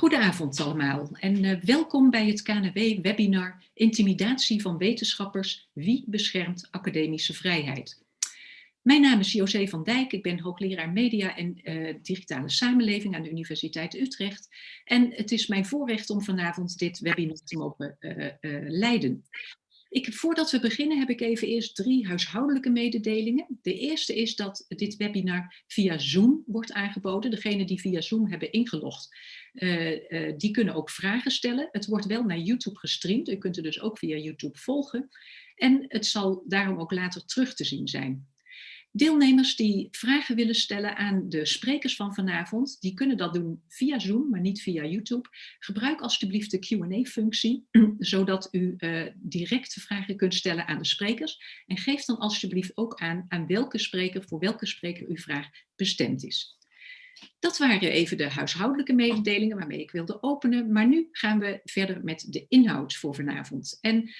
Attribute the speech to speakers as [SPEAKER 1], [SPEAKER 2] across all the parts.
[SPEAKER 1] Goedenavond allemaal en uh, welkom bij het KNW-webinar Intimidatie van wetenschappers, wie beschermt academische vrijheid? Mijn naam is José van Dijk, ik ben hoogleraar media en uh, digitale samenleving aan de Universiteit Utrecht. En het is mijn voorrecht om vanavond dit webinar te mogen uh, leiden. Ik, voordat we beginnen heb ik even eerst drie huishoudelijke mededelingen. De eerste is dat dit webinar via Zoom wordt aangeboden. Degenen die via Zoom hebben ingelogd, uh, uh, die kunnen ook vragen stellen. Het wordt wel naar YouTube gestreamd. U kunt het dus ook via YouTube volgen. En het zal daarom ook later terug te zien zijn. Deelnemers die vragen willen stellen aan de sprekers van vanavond, die kunnen dat doen via Zoom, maar niet via YouTube. Gebruik alstublieft de Q&A-functie, zodat u uh, directe vragen kunt stellen aan de sprekers. En geef dan alstublieft ook aan aan welke spreker, voor welke spreker uw vraag bestemd is. Dat waren even de huishoudelijke mededelingen waarmee ik wilde openen. Maar nu gaan we verder met de inhoud voor vanavond. En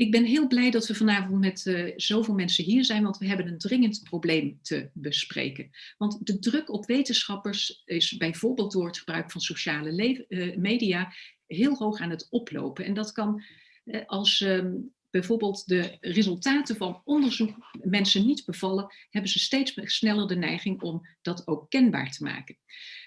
[SPEAKER 1] ik ben heel blij dat we vanavond met uh, zoveel mensen hier zijn, want we hebben een dringend probleem te bespreken. Want de druk op wetenschappers is bijvoorbeeld door het gebruik van sociale uh, media heel hoog aan het oplopen. En dat kan uh, als um, bijvoorbeeld de resultaten van onderzoek mensen niet bevallen, hebben ze steeds sneller de neiging om dat ook kenbaar te maken.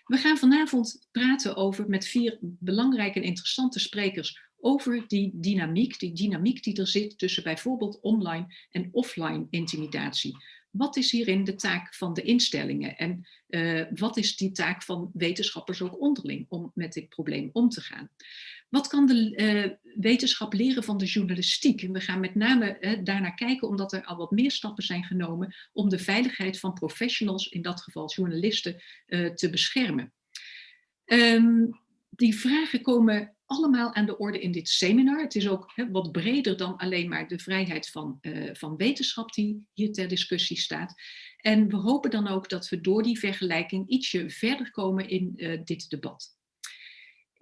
[SPEAKER 1] We gaan vanavond praten over met vier belangrijke en interessante sprekers over die dynamiek, die dynamiek die er zit tussen bijvoorbeeld online en offline intimidatie. Wat is hierin de taak van de instellingen en uh, wat is die taak van wetenschappers ook onderling om met dit probleem om te gaan? Wat kan de uh, wetenschap leren van de journalistiek? En we gaan met name uh, daarnaar kijken omdat er al wat meer stappen zijn genomen om de veiligheid van professionals, in dat geval journalisten, te beschermen. Um, die vragen komen allemaal aan de orde in dit seminar. Het is ook wat breder dan alleen maar de vrijheid van, uh, van wetenschap die hier ter discussie staat. En we hopen dan ook dat we door die vergelijking ietsje verder komen in uh, dit debat.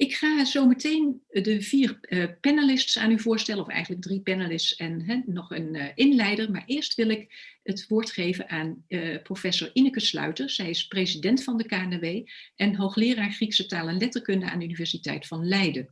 [SPEAKER 1] Ik ga zo meteen de vier uh, panelists aan u voorstellen, of eigenlijk drie panelists en nog een uh, inleider. Maar eerst wil ik het woord geven aan uh, professor Ineke Sluiter. Zij is president van de KNW en hoogleraar Griekse taal en letterkunde aan de Universiteit van Leiden.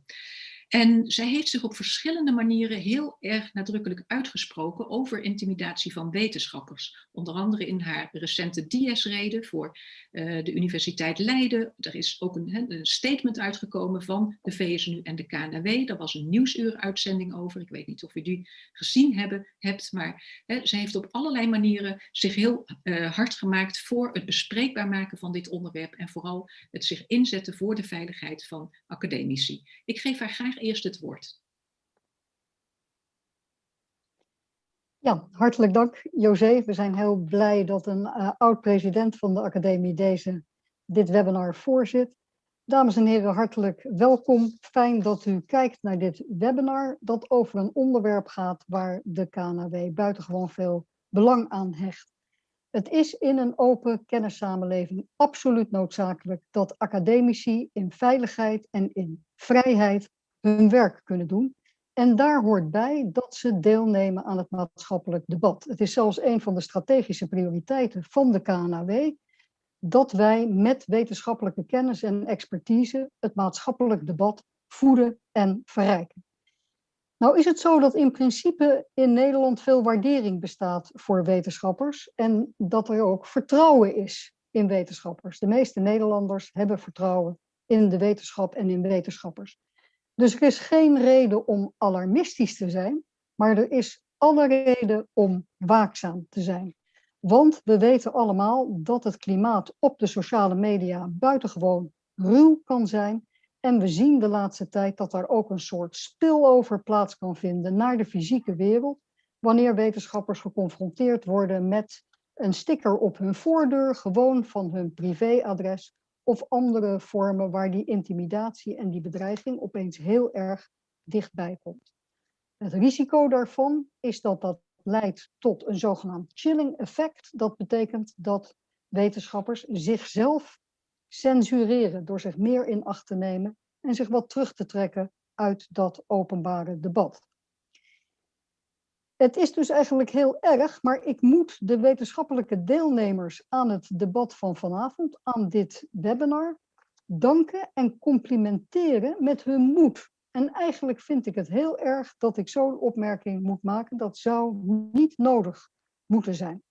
[SPEAKER 1] En zij heeft zich op verschillende manieren heel erg nadrukkelijk uitgesproken over intimidatie van wetenschappers. Onder andere in haar recente DS-rede voor uh, de Universiteit Leiden. Er is ook een, een, statement uitgekomen van de VSNU en de KNW. Daar was een nieuwsuuruitzending over. Ik weet niet of u die gezien hebben, hebt, maar hè, zij heeft op allerlei manieren zich heel uh, hard gemaakt voor het bespreekbaar maken van dit onderwerp en vooral het zich inzetten voor de veiligheid van academici. Ik geef haar graag eerst het woord.
[SPEAKER 2] Ja, hartelijk dank José. We zijn heel blij dat een uh, oud-president van de academie deze, dit webinar voorzit. Dames en heren, hartelijk welkom. Fijn dat u kijkt naar dit webinar dat over een onderwerp gaat waar de KNW buitengewoon veel belang aan hecht. Het is in een open kennissamenleving absoluut noodzakelijk dat academici in veiligheid en in vrijheid hun werk kunnen doen. En daar hoort bij dat ze deelnemen aan het maatschappelijk debat. Het is zelfs een van de strategische prioriteiten van de KNAW dat wij met wetenschappelijke kennis en expertise het maatschappelijk debat voeden en verrijken. Nou is het zo dat in principe in Nederland veel waardering bestaat voor wetenschappers en dat er ook vertrouwen is in wetenschappers. De meeste Nederlanders hebben vertrouwen in de wetenschap en in wetenschappers. Dus er is geen reden om alarmistisch te zijn, maar er is alle reden om waakzaam te zijn. Want we weten allemaal dat het klimaat op de sociale media buitengewoon ruw kan zijn. En we zien de laatste tijd dat er ook een soort spillover plaats kan vinden naar de fysieke wereld. Wanneer wetenschappers geconfronteerd worden met een sticker op hun voordeur, gewoon van hun privéadres of andere vormen waar die intimidatie en die bedreiging opeens heel erg dichtbij komt. Het risico daarvan is dat dat leidt tot een zogenaamd chilling effect. Dat betekent dat wetenschappers zichzelf censureren door zich meer in acht te nemen en zich wat terug te trekken uit dat openbare debat. Het is dus eigenlijk heel erg, maar ik moet de wetenschappelijke deelnemers aan het debat van vanavond, aan dit webinar, danken en complimenteren met hun moed. En eigenlijk vind ik het heel erg dat ik zo'n opmerking moet maken. Dat zou niet nodig moeten zijn.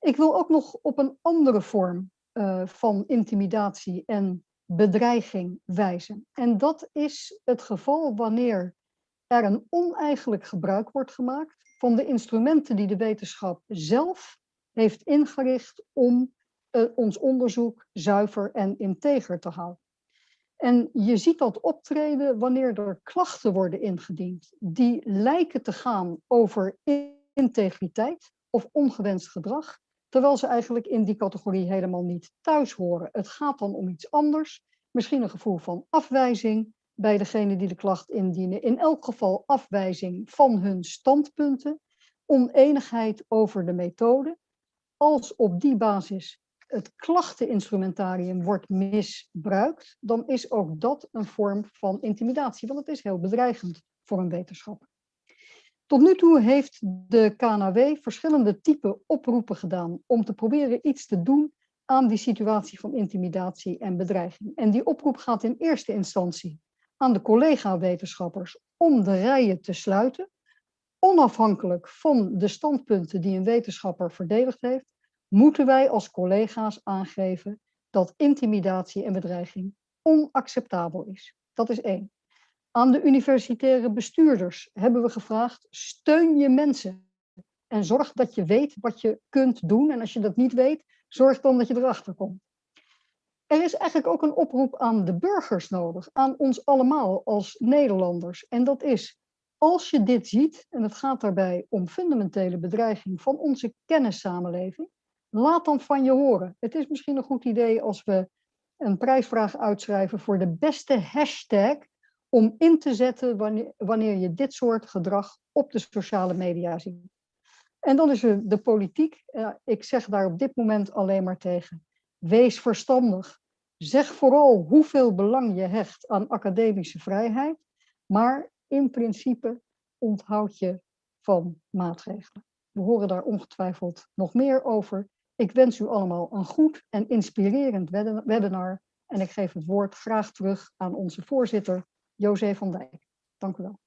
[SPEAKER 2] Ik wil ook nog op een andere vorm uh, van intimidatie en bedreiging wijzen. En dat is het geval wanneer er een oneigenlijk gebruik wordt gemaakt van de instrumenten die de wetenschap zelf heeft ingericht om uh, ons onderzoek zuiver en integer te houden. En je ziet dat optreden wanneer er klachten worden ingediend die lijken te gaan over integriteit of ongewenst gedrag, terwijl ze eigenlijk in die categorie helemaal niet thuis horen. Het gaat dan om iets anders, misschien een gevoel van afwijzing bij degene die de klacht indienen, in elk geval afwijzing van hun standpunten, oneenigheid over de methode. Als op die basis het klachteninstrumentarium wordt misbruikt, dan is ook dat een vorm van intimidatie, want het is heel bedreigend voor een wetenschapper. Tot nu toe heeft de KNW verschillende type oproepen gedaan om te proberen iets te doen aan die situatie van intimidatie en bedreiging. En die oproep gaat in eerste instantie aan de collega-wetenschappers om de rijen te sluiten, onafhankelijk van de standpunten die een wetenschapper verdedigd heeft, moeten wij als collega's aangeven dat intimidatie en bedreiging onacceptabel is. Dat is één. Aan de universitaire bestuurders hebben we gevraagd, steun je mensen en zorg dat je weet wat je kunt doen. En als je dat niet weet, zorg dan dat je erachter komt. Er is eigenlijk ook een oproep aan de burgers nodig, aan ons allemaal als Nederlanders. En dat is, als je dit ziet, en het gaat daarbij om fundamentele bedreiging van onze kennissamenleving, laat dan van je horen. Het is misschien een goed idee als we een prijsvraag uitschrijven voor de beste hashtag om in te zetten wanneer, je dit soort gedrag op de sociale media ziet. En dan is er de politiek. ik zeg daar op dit moment alleen maar tegen. Wees verstandig. Zeg vooral hoeveel belang je hecht aan academische vrijheid. Maar in principe onthoud je van maatregelen. We horen daar ongetwijfeld nog meer over. Ik wens u allemaal een goed en inspirerend webinar. En ik geef het woord graag terug aan onze voorzitter, José van Dijk. Dank u wel.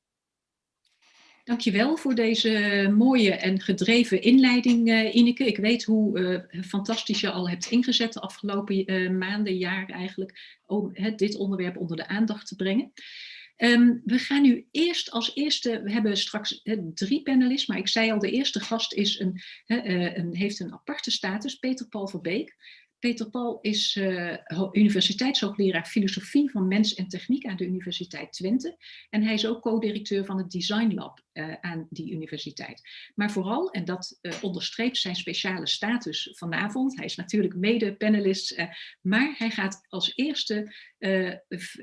[SPEAKER 1] Dankjewel voor deze mooie en gedreven inleiding, uh, Ineke. Ik weet hoe uh, fantastisch je al hebt ingezet de afgelopen uh, maanden, jaar eigenlijk, om dit onderwerp onder de aandacht te brengen. Um, we gaan nu eerst als eerste, we hebben straks drie panelists, maar ik zei al, de eerste gast is een, een, heeft een aparte status, Peter Paul Verbeek. Peter Paul is uh, universiteitshoogleraar filosofie van mens en techniek aan de Universiteit Twente. En hij is ook co-directeur van het Design Lab uh, aan die universiteit. Maar vooral, en dat uh, onderstreept zijn speciale status vanavond, hij is natuurlijk mede-panelist, maar hij gaat als eerste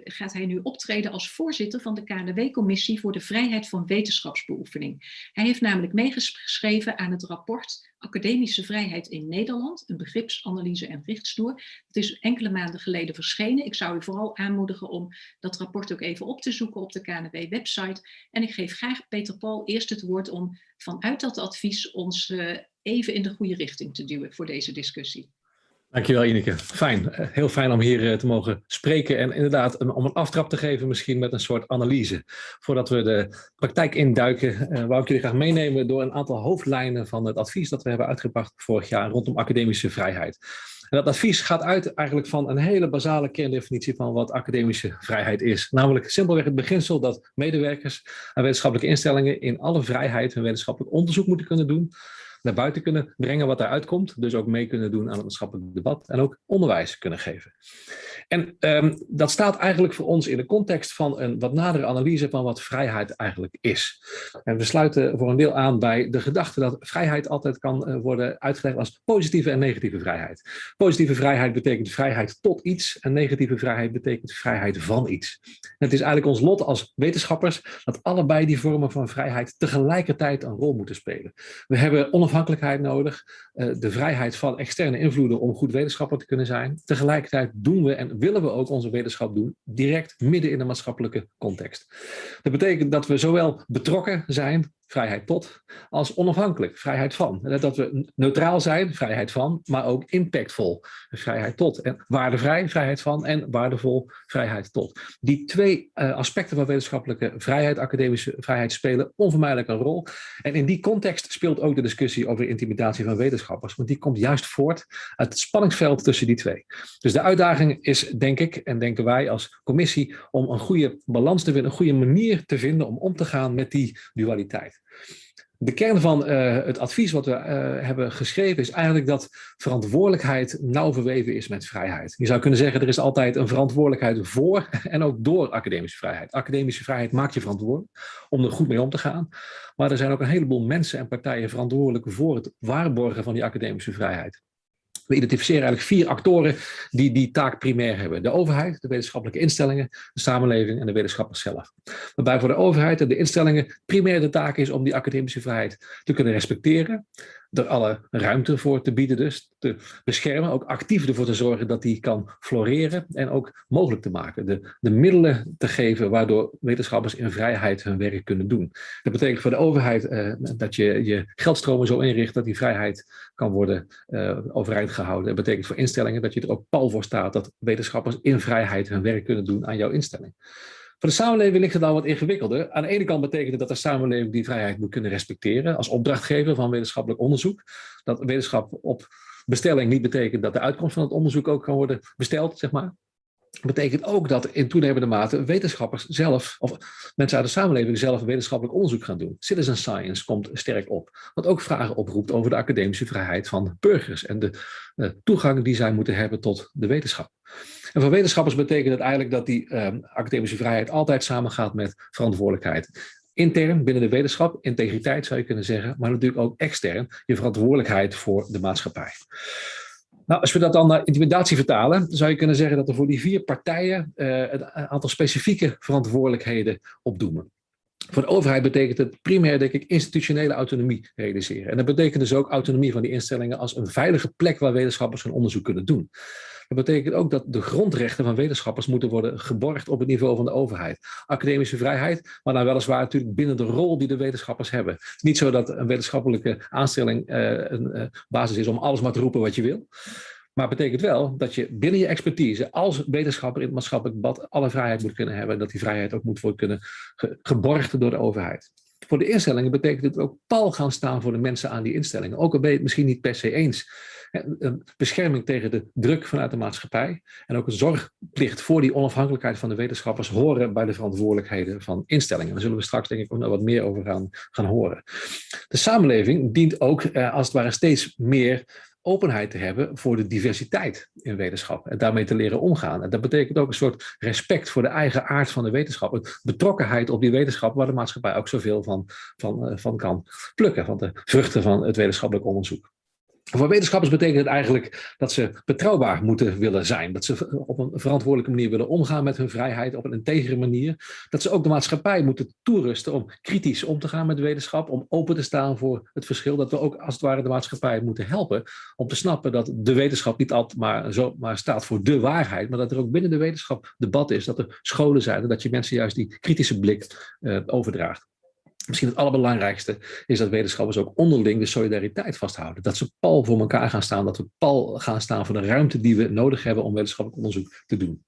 [SPEAKER 1] gaat hij nu optreden als voorzitter van de KNW-commissie voor de vrijheid van wetenschapsbeoefening. Hij heeft namelijk meegeschreven aan het rapport Academische Vrijheid in Nederland, een begripsanalyse en richtsnoer. Het is enkele maanden geleden verschenen. Ik zou u vooral aanmoedigen om dat rapport ook even op te zoeken op de KNW-website. En ik geef graag Peter Paul eerst het woord om vanuit dat advies ons uh, even in de goede richting te duwen voor deze discussie.
[SPEAKER 3] Dankjewel Ineke. Fijn. Eh, heel fijn om hier eh, te mogen spreken en inderdaad om een aftrap te geven misschien met een soort analyse. Voordat we de praktijk induiken, uh, wou ik jullie graag meenemen door een aantal hoofdlijnen van het advies dat we hebben uitgebracht vorig jaar rondom academische vrijheid. En dat advies gaat uit eigenlijk van een hele basale kerndefinitie van wat academische vrijheid is. Namelijk simpelweg het beginsel dat medewerkers en wetenschappelijke instellingen in alle vrijheid hun wetenschappelijk onderzoek moeten kunnen doen naar buiten kunnen brengen wat eruit komt. Dus ook mee kunnen doen aan het maatschappelijk debat en ook onderwijs kunnen geven. En um, dat staat eigenlijk voor ons in de context van een wat nadere analyse van wat vrijheid eigenlijk is. En we sluiten voor een deel aan bij de gedachte dat vrijheid altijd kan uh, worden uitgelegd als positieve en negatieve vrijheid. Positieve vrijheid betekent vrijheid tot iets en negatieve vrijheid betekent vrijheid van iets. Het is eigenlijk ons lot als wetenschappers dat allebei die vormen van vrijheid tegelijkertijd een rol moeten spelen. We hebben onafhankelijkheid nodig, uh, de vrijheid van externe invloeden om goed wetenschapper te kunnen zijn. Tegelijkertijd doen we en willen we ook onze wetenschap doen, direct midden in de maatschappelijke context. Dat betekent dat we zowel betrokken zijn vrijheid tot, als onafhankelijk, vrijheid van. Dat we neutraal zijn, vrijheid van, maar ook impactvol, vrijheid tot. En waardevrij, vrijheid van en waardevol, vrijheid tot. Die twee uh, aspecten van wetenschappelijke vrijheid, academische vrijheid, spelen onvermijdelijk een rol. En in die context speelt ook de discussie over intimidatie van wetenschappers, want die komt juist voort uit het spanningsveld tussen die twee. Dus de uitdaging is, denk ik, en denken wij als commissie, om een goede balans te vinden, een goede manier te vinden om om te gaan met die dualiteit. De kern van uh, het advies wat we uh, hebben geschreven is eigenlijk dat verantwoordelijkheid nauw verweven is met vrijheid. Je zou kunnen zeggen er is altijd een verantwoordelijkheid voor en ook door academische vrijheid. Academische vrijheid maakt je verantwoordelijk om er goed mee om te gaan. Maar er zijn ook een heleboel mensen en partijen verantwoordelijk voor het waarborgen van die academische vrijheid. We identificeren eigenlijk vier actoren die die taak primair hebben. De overheid, de wetenschappelijke instellingen, de samenleving en de wetenschappers zelf. Waarbij voor de overheid en de instellingen primair de taak is om die academische vrijheid te kunnen respecteren er alle ruimte voor te bieden dus, te beschermen, ook actief ervoor te zorgen dat die kan floreren en ook mogelijk te maken. De, de middelen te geven waardoor wetenschappers in vrijheid hun werk kunnen doen. Dat betekent voor de overheid eh, dat je je geldstromen zo inricht dat die vrijheid kan worden uh, overeind gehouden. Dat betekent voor instellingen dat je er ook pal voor staat dat wetenschappers in vrijheid hun werk kunnen doen aan jouw instelling. Voor de samenleving ligt het al wat ingewikkelder. Aan de ene kant betekent het dat de samenleving die vrijheid moet kunnen respecteren als opdrachtgever van wetenschappelijk onderzoek. Dat wetenschap op bestelling niet betekent dat de uitkomst van het onderzoek ook kan worden besteld, zeg maar. Betekent ook dat in toenemende mate wetenschappers zelf, of mensen uit de samenleving zelf wetenschappelijk onderzoek gaan doen. Citizen science komt sterk op. Wat ook vragen oproept over de academische vrijheid van burgers en de uh, toegang die zij moeten hebben tot de wetenschap. En voor wetenschappers betekent het eigenlijk dat die uh, academische vrijheid altijd samengaat met verantwoordelijkheid. Intern binnen de wetenschap, integriteit zou je kunnen zeggen, maar natuurlijk ook extern je verantwoordelijkheid voor de maatschappij. Nou, als we dat dan naar intimidatie vertalen, zou je kunnen zeggen dat er voor die vier partijen een aantal specifieke verantwoordelijkheden opdoemen. Voor de overheid betekent het primair, denk ik, institutionele autonomie realiseren. En dat betekent dus ook autonomie van die instellingen als een veilige plek waar wetenschappers hun onderzoek kunnen doen. Dat betekent ook dat de grondrechten van wetenschappers moeten worden geborgd op het niveau van de overheid. Academische vrijheid, maar dan weliswaar natuurlijk binnen de rol die de wetenschappers hebben. Niet zo dat een wetenschappelijke aanstelling uh, een uh, basis is om alles maar te roepen wat je wil. Maar het betekent wel dat je binnen je expertise als wetenschapper in het maatschappelijk debat alle vrijheid moet kunnen hebben. En dat die vrijheid ook moet worden kunnen geborgd door de overheid. Voor de instellingen betekent het ook pal gaan staan voor de mensen aan die instellingen. Ook al ben je het misschien niet per se eens een bescherming tegen de druk vanuit de maatschappij en ook een zorgplicht voor die onafhankelijkheid van de wetenschappers horen bij de verantwoordelijkheden van instellingen. Daar zullen we straks denk ik ook nog wat meer over gaan, gaan horen. De samenleving dient ook eh, als het ware steeds meer openheid te hebben voor de diversiteit in wetenschap en daarmee te leren omgaan. En dat betekent ook een soort respect voor de eigen aard van de wetenschap, betrokkenheid op die wetenschap waar de maatschappij ook zoveel van, van, eh, van kan plukken, van de vruchten van het wetenschappelijk onderzoek. Voor wetenschappers betekent het eigenlijk dat ze betrouwbaar moeten willen zijn. Dat ze op een verantwoordelijke manier willen omgaan met hun vrijheid, op een integere manier. Dat ze ook de maatschappij moeten toerusten om kritisch om te gaan met wetenschap, om open te staan voor het verschil. Dat we ook als het ware de maatschappij moeten helpen om te snappen dat de wetenschap niet altijd maar, staat voor de waarheid, maar dat er ook binnen de wetenschap debat is, dat er scholen zijn en dat je mensen juist die kritische blik uh, overdraagt. Misschien het allerbelangrijkste is dat wetenschappers ook onderling de solidariteit vasthouden. Dat ze pal voor elkaar gaan staan, dat we pal gaan staan voor de ruimte die we nodig hebben om wetenschappelijk onderzoek te doen.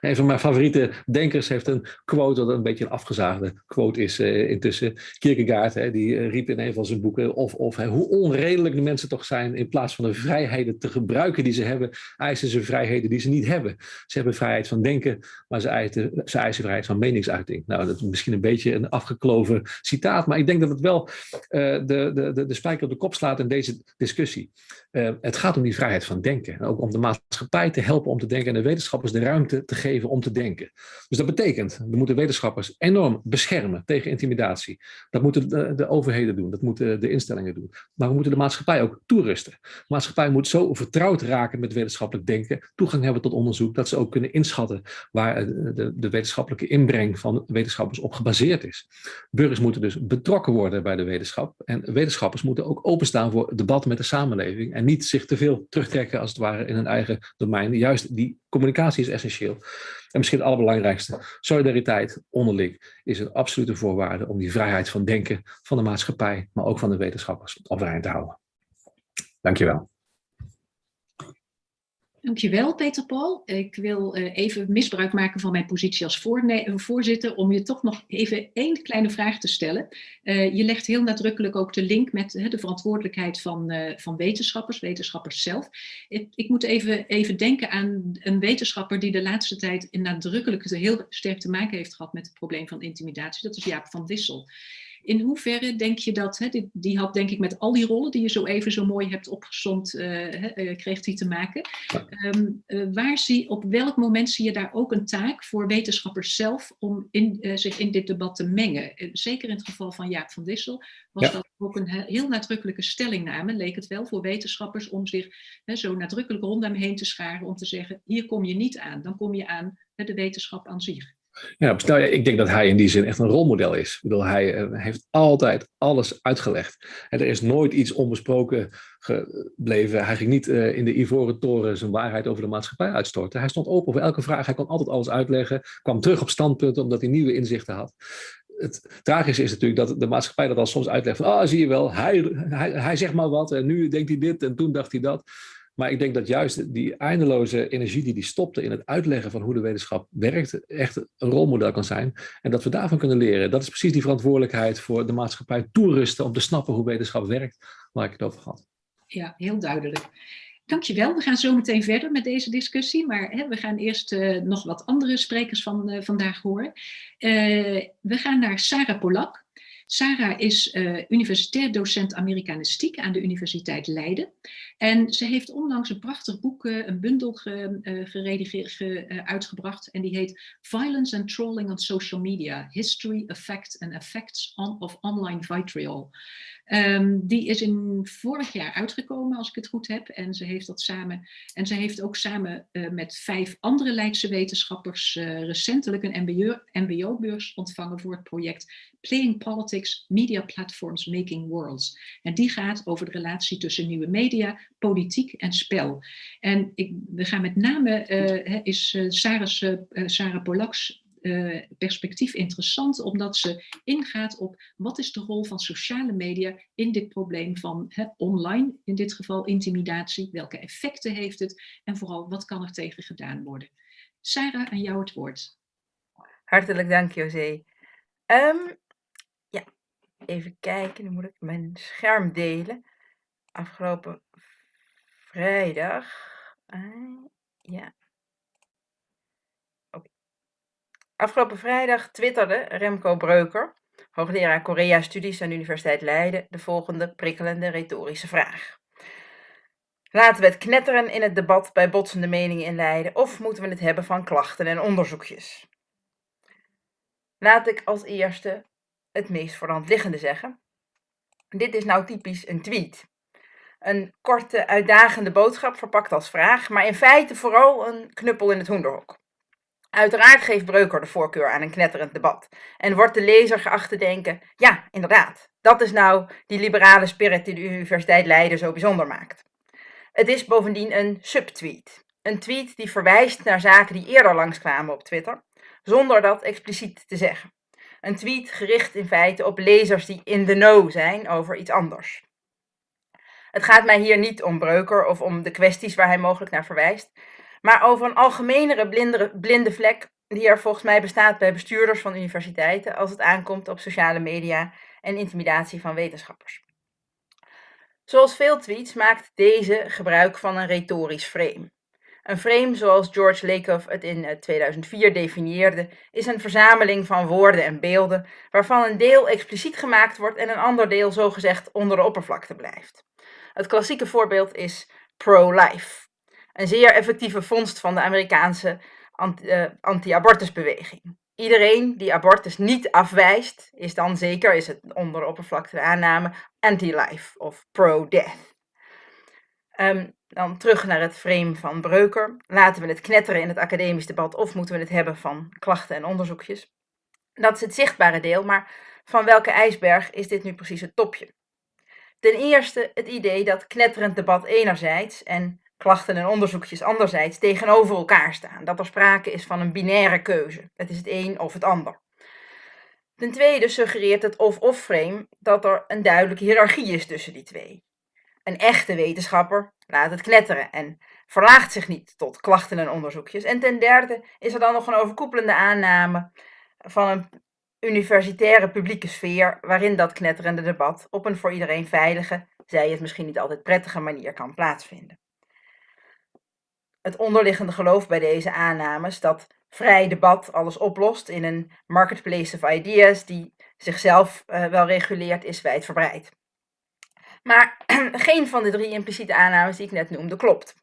[SPEAKER 3] Een van mijn favoriete denkers heeft een quote, dat een beetje een afgezaagde quote is uh, intussen. Kierkegaard, hè, die uh, riep in een van zijn boeken, of, of hoe onredelijk de mensen toch zijn, in plaats van de vrijheden te gebruiken die ze hebben, eisen ze vrijheden die ze niet hebben. Ze hebben vrijheid van denken, maar ze eisen, ze eisen vrijheid van meningsuiting. Nou, dat is misschien een beetje een afgekloven citaat, maar ik denk dat het wel uh, de, de, de spijker op de kop slaat in deze discussie. Uh, het gaat om die vrijheid van denken. En ook om de maatschappij te helpen om te denken en de wetenschappers de ruimte te geven om te denken. Dus dat betekent, we moeten wetenschappers enorm beschermen tegen intimidatie. Dat moeten de, de overheden doen, dat moeten de instellingen doen. Maar we moeten de maatschappij ook toerusten. De maatschappij moet zo vertrouwd raken met wetenschappelijk denken, toegang hebben tot onderzoek, dat ze ook kunnen inschatten waar de, de wetenschappelijke inbreng van wetenschappers op gebaseerd is. Burgers moeten dus dus betrokken worden bij de wetenschap. En wetenschappers moeten ook openstaan voor debat met de samenleving en niet zich te veel terugtrekken als het ware in hun eigen domein. Juist die communicatie is essentieel. En misschien het allerbelangrijkste, solidariteit onderling is een absolute voorwaarde om die vrijheid van denken van de maatschappij, maar ook van de wetenschappers overeind te houden. Dankjewel.
[SPEAKER 1] Dankjewel, Peter Paul. Ik wil uh, even misbruik maken van mijn positie als voorzitter om je toch nog even één kleine vraag te stellen. Uh, je legt heel nadrukkelijk ook de link met de verantwoordelijkheid van, van wetenschappers, wetenschappers zelf. Ik, moet even, even denken aan een wetenschapper die de laatste tijd nadrukkelijk heel sterk te maken heeft gehad met het probleem van intimidatie. Dat is Jaap van Dissel. In hoeverre denk je dat, hè, die, die, had denk ik met al die rollen die je zo even zo mooi hebt opgezond, uh, uh, kreeg die te maken. Um, uh, waar zie, op welk moment zie je daar ook een taak voor wetenschappers zelf om in, zich in dit debat te mengen? zeker in het geval van Jaap van Dissel was ja. dat ook een heel nadrukkelijke stellingname, leek het wel voor wetenschappers om zich zo nadrukkelijk rondom heen te scharen om te zeggen, hier kom je niet aan, dan kom je aan de wetenschap aan zich.
[SPEAKER 3] Ja, nou ik denk dat hij in die zin echt een rolmodel is. Ik bedoel, hij uh, heeft altijd alles uitgelegd. En er is nooit iets onbesproken gebleven. Hij ging niet uh, in de Ivoren Toren zijn waarheid over de maatschappij uitstorten. Hij stond open voor elke vraag. Hij kon altijd alles uitleggen. Kwam terug op standpunten omdat hij nieuwe inzichten had. Het tragische is natuurlijk dat de maatschappij dat al soms uitlegt. Van, ah, zie je wel, hij, hij, hij zegt maar wat en nu denkt hij dit en toen dacht hij dat. Maar ik denk dat juist die eindeloze energie die die stopte in het uitleggen van hoe de wetenschap werkt, echt een rolmodel kan zijn. En dat we daarvan kunnen leren. Dat is precies die verantwoordelijkheid voor de maatschappij toerusten om te snappen hoe wetenschap werkt, waar ik het over had.
[SPEAKER 1] Ja, heel duidelijk. Dankjewel. We gaan zo meteen verder met deze discussie, maar hè, we gaan eerst uh, nog wat andere sprekers van uh, vandaag horen. Uh, we gaan naar Sarah Polak. Sarah is universitair docent Amerikanistiek aan de Universiteit Leiden. En ze heeft onlangs een prachtig boek, uh, een bundel ge, uh, geredigeerd, ge, uitgebracht. En die heet Violence and Trolling on Social Media. History, Effect and Effects on, of Online Vitriol. Um, die is in vorig jaar uitgekomen, als ik het goed heb. En ze heeft dat samen. En ze heeft ook samen met vijf andere Leidse wetenschappers recentelijk een MBO-beurs ontvangen voor het project Playing Politics, Media Platforms Making Worlds. En die gaat over de relatie tussen nieuwe media, politiek en spel. En ik, we gaan met name, uh, is Sarah, Sarah Polaks perspectief interessant, omdat ze ingaat op wat is de rol van sociale media in dit probleem van online, in dit geval intimidatie, welke effecten heeft het en vooral wat kan er tegen gedaan worden. Sarah, aan jou het woord.
[SPEAKER 4] Hartelijk dank José. Um, ja, even kijken, nu moet ik mijn scherm delen. Afgelopen vrijdag, uh, ja, Afgelopen vrijdag twitterde Remco Breuker, hoogleraar Korea-studies aan de Universiteit Leiden, de volgende prikkelende retorische vraag. Laten we het knetteren in het debat bij botsende meningen in Leiden of moeten we het hebben van klachten en onderzoekjes? Laat ik als eerste het meest voor de hand liggende zeggen. Dit is nou typisch een tweet. Een korte, uitdagende boodschap verpakt als vraag, maar in feite vooral een knuppel in het hoenderhok. Uiteraard geeft Breuker de voorkeur aan een knetterend debat en wordt de lezer geacht te denken, ja, inderdaad, dat is nou die liberale spirit die de Universiteit Leiden zo bijzonder maakt. Het is bovendien een subtweet. Een tweet die verwijst naar zaken die eerder langskwamen op Twitter, zonder dat expliciet te zeggen. Een tweet gericht in feite op lezers die in the know zijn over iets anders. Het gaat mij hier niet om Breuker of om de kwesties waar hij mogelijk naar verwijst, maar over een algemenere blinde, blinde vlek die er volgens mij bestaat bij bestuurders van universiteiten als het aankomt op sociale media en intimidatie van wetenschappers. Zoals veel tweets maakt deze gebruik van een retorisch frame. Een frame, zoals George Lakoff het in 2004 eh, definieerde, is een verzameling van woorden en beelden waarvan een deel expliciet gemaakt wordt en een ander deel zogezegd onder de oppervlakte blijft. Het klassieke voorbeeld is pro-life, een zeer effectieve vondst van de Amerikaanse eh, anti-abortusbeweging. Iedereen die abortus niet afwijst, is dan zeker, is het onder oppervlakte de aanname, anti-life of pro-death. Um, dan terug naar het frame van Breuker. Laten we het knetteren in het academisch debat of moeten we het hebben van klachten en onderzoekjes? Dat is het zichtbare deel, maar van welke ijsberg is dit nu precies het topje? Ten eerste het idee dat knetterend debat enerzijds en klachten en onderzoekjes anderzijds tegenover elkaar staan. Dat er sprake is van een binaire keuze. Het is het een of het ander. Ten tweede suggereert het of-of frame dat er een duidelijke hiërarchie is tussen die twee. Een echte wetenschapper laat het knetteren en verlaagt zich niet tot klachten en onderzoekjes. En ten derde is er dan nog een overkoepelende aanname van een universitaire publieke sfeer waarin dat knetterende debat op een voor iedereen veilige, zij het misschien niet altijd prettige manier kan plaatsvinden. Het onderliggende geloof bij deze aannames dat vrij debat alles oplost in een marketplace of ideas die zichzelf uh, wel reguleert, is wijdverbreid. Maar geen van de drie impliciete aannames die ik net noemde klopt.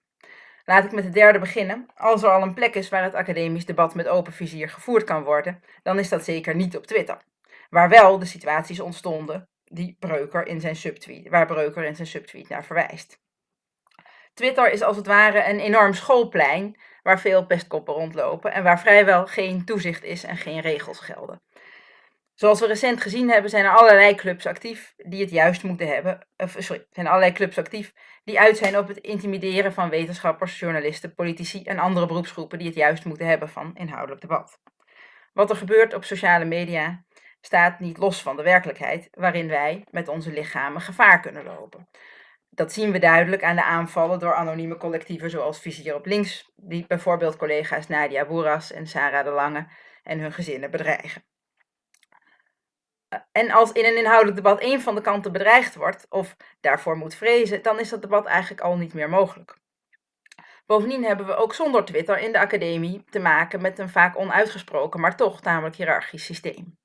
[SPEAKER 4] Laat ik met de derde beginnen. Als er al een plek is waar het academisch debat met open vizier gevoerd kan worden, dan is dat zeker niet op Twitter. Waar wel de situaties ontstonden die Breuker in zijn subtweet, waar Breuker in zijn subtweet naar verwijst. Twitter is als het ware een enorm schoolplein waar veel pestkoppen rondlopen en waar vrijwel geen toezicht is en geen regels gelden. Zoals we recent gezien hebben, zijn er allerlei clubs actief die het juist moeten hebben. Sorry, zijn allerlei clubs actief die uit zijn op het intimideren van wetenschappers, journalisten, politici en andere beroepsgroepen die het juist moeten hebben van inhoudelijk debat. Wat er gebeurt op sociale media staat niet los van de werkelijkheid waarin wij met onze lichamen gevaar kunnen lopen. Dat zien we duidelijk aan de aanvallen door anonieme collectieven zoals Vizier op Links, die bijvoorbeeld collega's Nadia Boeras en Sarah de Lange en hun gezinnen bedreigen. En als in een inhoudelijk debat één van de kanten bedreigd wordt of daarvoor moet vrezen, dan is dat debat eigenlijk al niet meer mogelijk. Bovendien hebben we ook zonder Twitter in de academie te maken met een vaak onuitgesproken, maar toch tamelijk hiërarchisch systeem.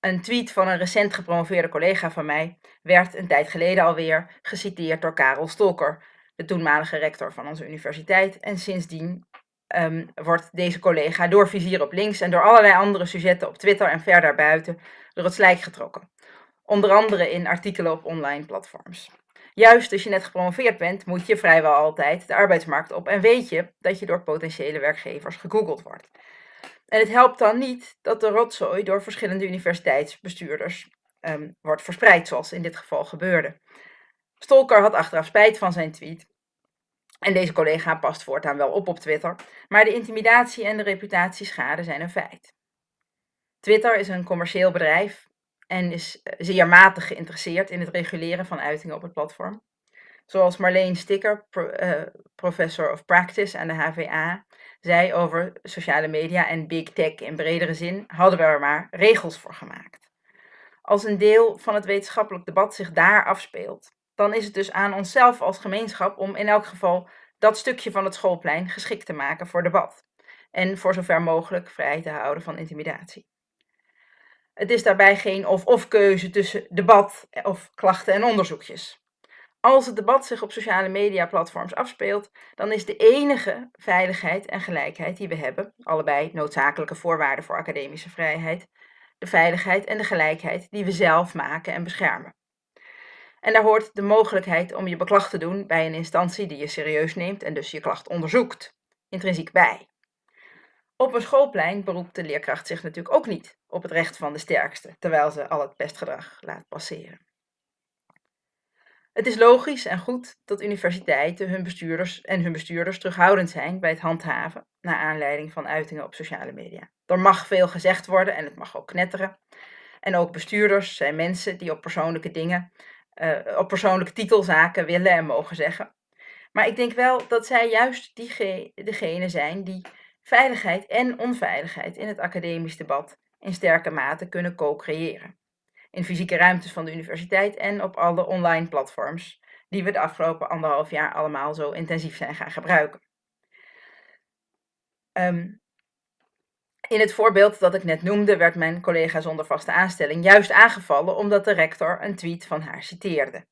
[SPEAKER 4] Een tweet van een recent gepromoveerde collega van mij werd een tijd geleden alweer geciteerd door Karel Stolker, de toenmalige rector van onze universiteit. En sindsdien um, wordt deze collega door Vizier op links en door allerlei andere sujetten op Twitter en ver daarbuiten door het slijk getrokken. Onder andere in artikelen op online platforms. Juist als je net gepromoveerd bent, moet je vrijwel altijd de arbeidsmarkt op en weet je dat je door potentiële werkgevers gegoogeld wordt. En het helpt dan niet dat de rotzooi door verschillende universiteitsbestuurders um, wordt verspreid, zoals in dit geval gebeurde. Stolker had achteraf spijt van zijn tweet. En deze collega past voortaan wel op op Twitter, maar de intimidatie en de reputatieschade zijn een feit. Twitter is een commercieel bedrijf en is eh, zeer matig geïnteresseerd in het reguleren van uitingen op het platform. Zoals Marleen Sticker, uh, professor of practice aan de HVA, zei over sociale media en big tech in bredere zin, hadden we er maar regels voor gemaakt. Als een deel van het wetenschappelijk debat zich daar afspeelt, dan is het dus aan onszelf als gemeenschap om in elk geval dat stukje van het schoolplein geschikt te maken voor debat. En voor zover mogelijk vrij te houden van intimidatie. Het is daarbij geen of-of keuze tussen debat of klachten en onderzoekjes. Als het debat zich op sociale media platforms afspeelt, dan is de enige veiligheid en gelijkheid die we hebben, allebei noodzakelijke voorwaarden voor academische vrijheid, de veiligheid en de gelijkheid die we zelf maken en beschermen. En daar hoort de mogelijkheid om je beklag te doen bij een instantie die je serieus neemt en dus je klacht onderzoekt, intrinsiek bij. Op een schoolplein beroept de leerkracht zich natuurlijk ook niet op het recht van de sterkste, terwijl ze al het pestgedrag laat passeren. Het is logisch en goed dat universiteiten hun bestuurders en hun bestuurders terughoudend zijn bij het handhaven naar aanleiding van uitingen op sociale media. Er mag veel gezegd worden en het mag ook knetteren. En ook bestuurders zijn mensen die op persoonlijke dingen, uh, op persoonlijke titelzaken willen en mogen zeggen. Maar ik denk wel dat zij juist die degene zijn die veiligheid en onveiligheid in het academisch debat in sterke mate kunnen co-creëren in fysieke ruimtes van de universiteit en op alle online platforms die we de afgelopen anderhalf jaar allemaal zo intensief zijn gaan gebruiken. Um, in het voorbeeld dat ik net noemde werd mijn collega zonder vaste aanstelling juist aangevallen omdat de rector een tweet van haar citeerde.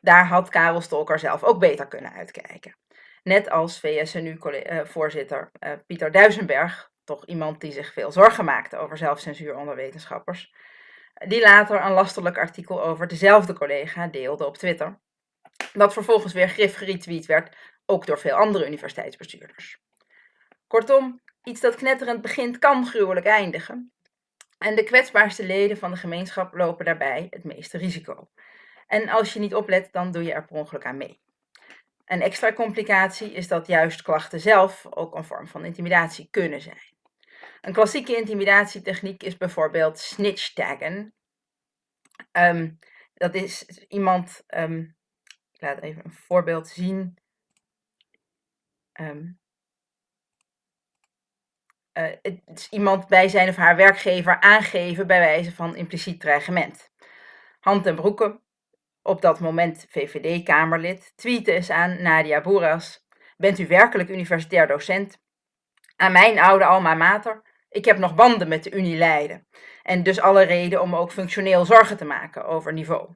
[SPEAKER 4] Daar had Karel Stolker zelf ook beter kunnen uitkijken. Net als VSNU-voorzitter uh, Pieter Duisenberg, toch iemand die zich veel zorgen maakte over zelfcensuur onder wetenschappers, die later een lasterlijk artikel over dezelfde collega deelde op Twitter. Dat vervolgens weer grif geretweet werd, ook door veel andere universiteitsbestuurders. Kortom, iets dat knetterend begint kan gruwelijk eindigen. En de kwetsbaarste leden van de gemeenschap lopen daarbij het meeste risico. En als je niet oplet, dan doe je er per ongeluk aan mee. Een extra complicatie is dat juist klachten zelf ook een vorm van intimidatie kunnen zijn. Een klassieke intimidatietechniek is bijvoorbeeld snitch taggen. Ehm, dat is iemand, um, ik laat even een voorbeeld zien. Um, is iemand bij zijn of haar werkgever aangeven bij wijze van impliciet dreigement. Hand en broeken, op dat moment VVD-Kamerlid, tweeten eens aan Nadia Boeras. Bent u werkelijk universitair docent? Aan mijn oude alma mater. Ik heb nog banden met de Unie Leiden. En dus alle reden om ook functioneel zorgen te maken over niveau.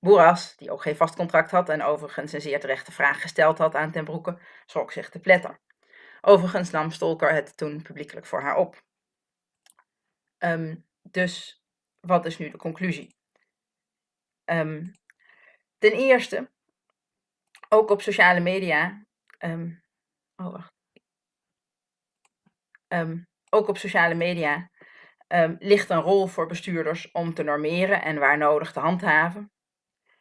[SPEAKER 4] Boeras, die ook geen vast contract had en overigens een zeer terechte vraag gesteld had aan Ten Broeke, schrok zich te pletter. Overigens nam Stolker het toen publiekelijk voor haar op. Um, dus wat is nu de conclusie? Um, ten eerste, ook op sociale media. Um, oh, wacht. ook op sociale media ligt een rol voor bestuurders om te normeren en waar nodig te handhaven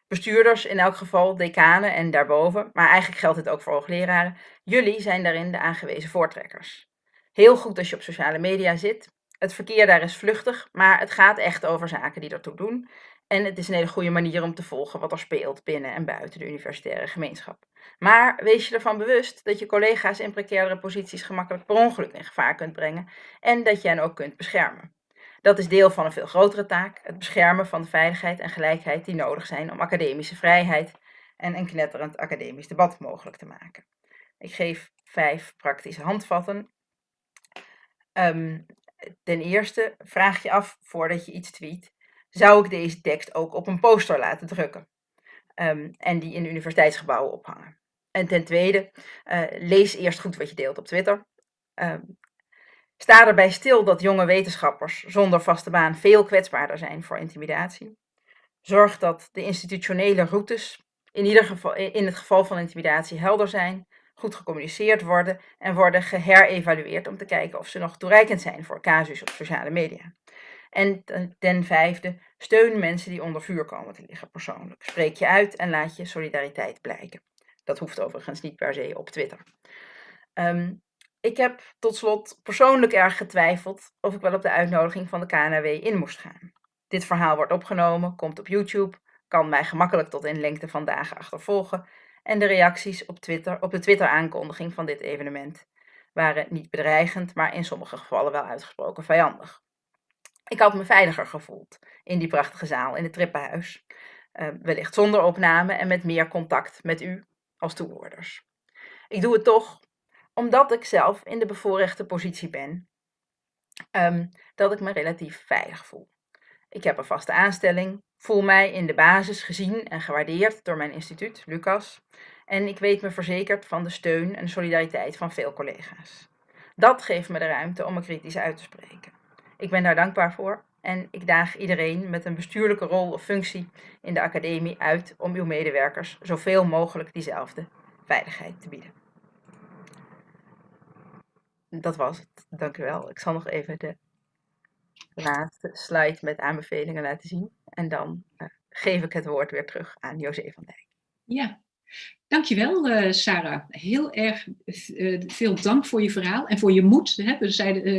[SPEAKER 4] bestuurders in elk geval, decanen en daarboven, maar eigenlijk geldt het ook voor hoogleraren, jullie zijn daarin de aangewezen voortrekkers. Heel goed als je op sociale media zit. Het verkeer daar is vluchtig, maar het gaat echt over zaken die ertoe doen. En het is een hele goede manier om te volgen wat er speelt binnen en buiten de universitaire gemeenschap. Maar wees je ervan bewust dat je collega's in precairdere posities gemakkelijk per ongeluk in gevaar kunt brengen en dat je hen ook kunt beschermen. Dat is deel van een veel grotere taak, het beschermen van de veiligheid en gelijkheid die nodig zijn om academische vrijheid en een knetterend academisch debat mogelijk te maken. Ik geef vijf praktische handvatten. Um, ten eerste, vraag je af voordat je iets tweet, zou ik deze tekst ook op een poster laten drukken um, en die in universiteitsgebouwen ophangen. En ten tweede, uh, lees eerst goed wat je deelt op Twitter. Um, Sta erbij stil dat jonge wetenschappers zonder vaste baan veel kwetsbaarder zijn voor intimidatie. Zorg dat de institutionele routes in, ieder geval, in het geval van intimidatie helder zijn, goed gecommuniceerd worden en worden geherevalueerd om te kijken of ze nog toereikend zijn voor casus op sociale media. En ten vijfde, steun mensen die onder vuur komen te liggen persoonlijk. Spreek je uit en laat je solidariteit blijken. Dat hoeft overigens niet per se op Twitter. Um, ik heb tot slot persoonlijk erg getwijfeld of ik wel op de uitnodiging van de KNW in moest gaan. Dit verhaal wordt opgenomen, komt op YouTube, kan mij gemakkelijk tot in lengte van dagen achtervolgen en de reacties op, Twitter, op de Twitter-aankondiging van dit evenement waren niet bedreigend, maar in sommige gevallen wel uitgesproken vijandig. Ik had me veiliger gevoeld in die prachtige zaal in het Trippenhuis, uh, wellicht zonder opname en met meer contact met u als toehoorders. Ik doe het toch omdat ik zelf in de bevoorrechte positie ben, ehm, dat ik me relatief veilig voel. Ik heb een vaste aanstelling, voel mij in de basis gezien en gewaardeerd door mijn instituut, Lucas, en ik weet me verzekerd van de steun en solidariteit van veel collega's. Dat geeft me de ruimte om me kritisch uit te spreken. Ik ben daar dankbaar voor en ik daag iedereen met een bestuurlijke rol of functie in de academie uit om uw medewerkers zoveel mogelijk diezelfde veiligheid te bieden dat was het. Dank u wel. Ik zal nog even de laatste slide met aanbevelingen laten zien. En dan uh, geef ik het woord weer terug aan José van Dijk.
[SPEAKER 1] Ja, Dankjewel, uh, Sarah. Heel erg uh, veel dank voor je verhaal en voor je moed. Hè?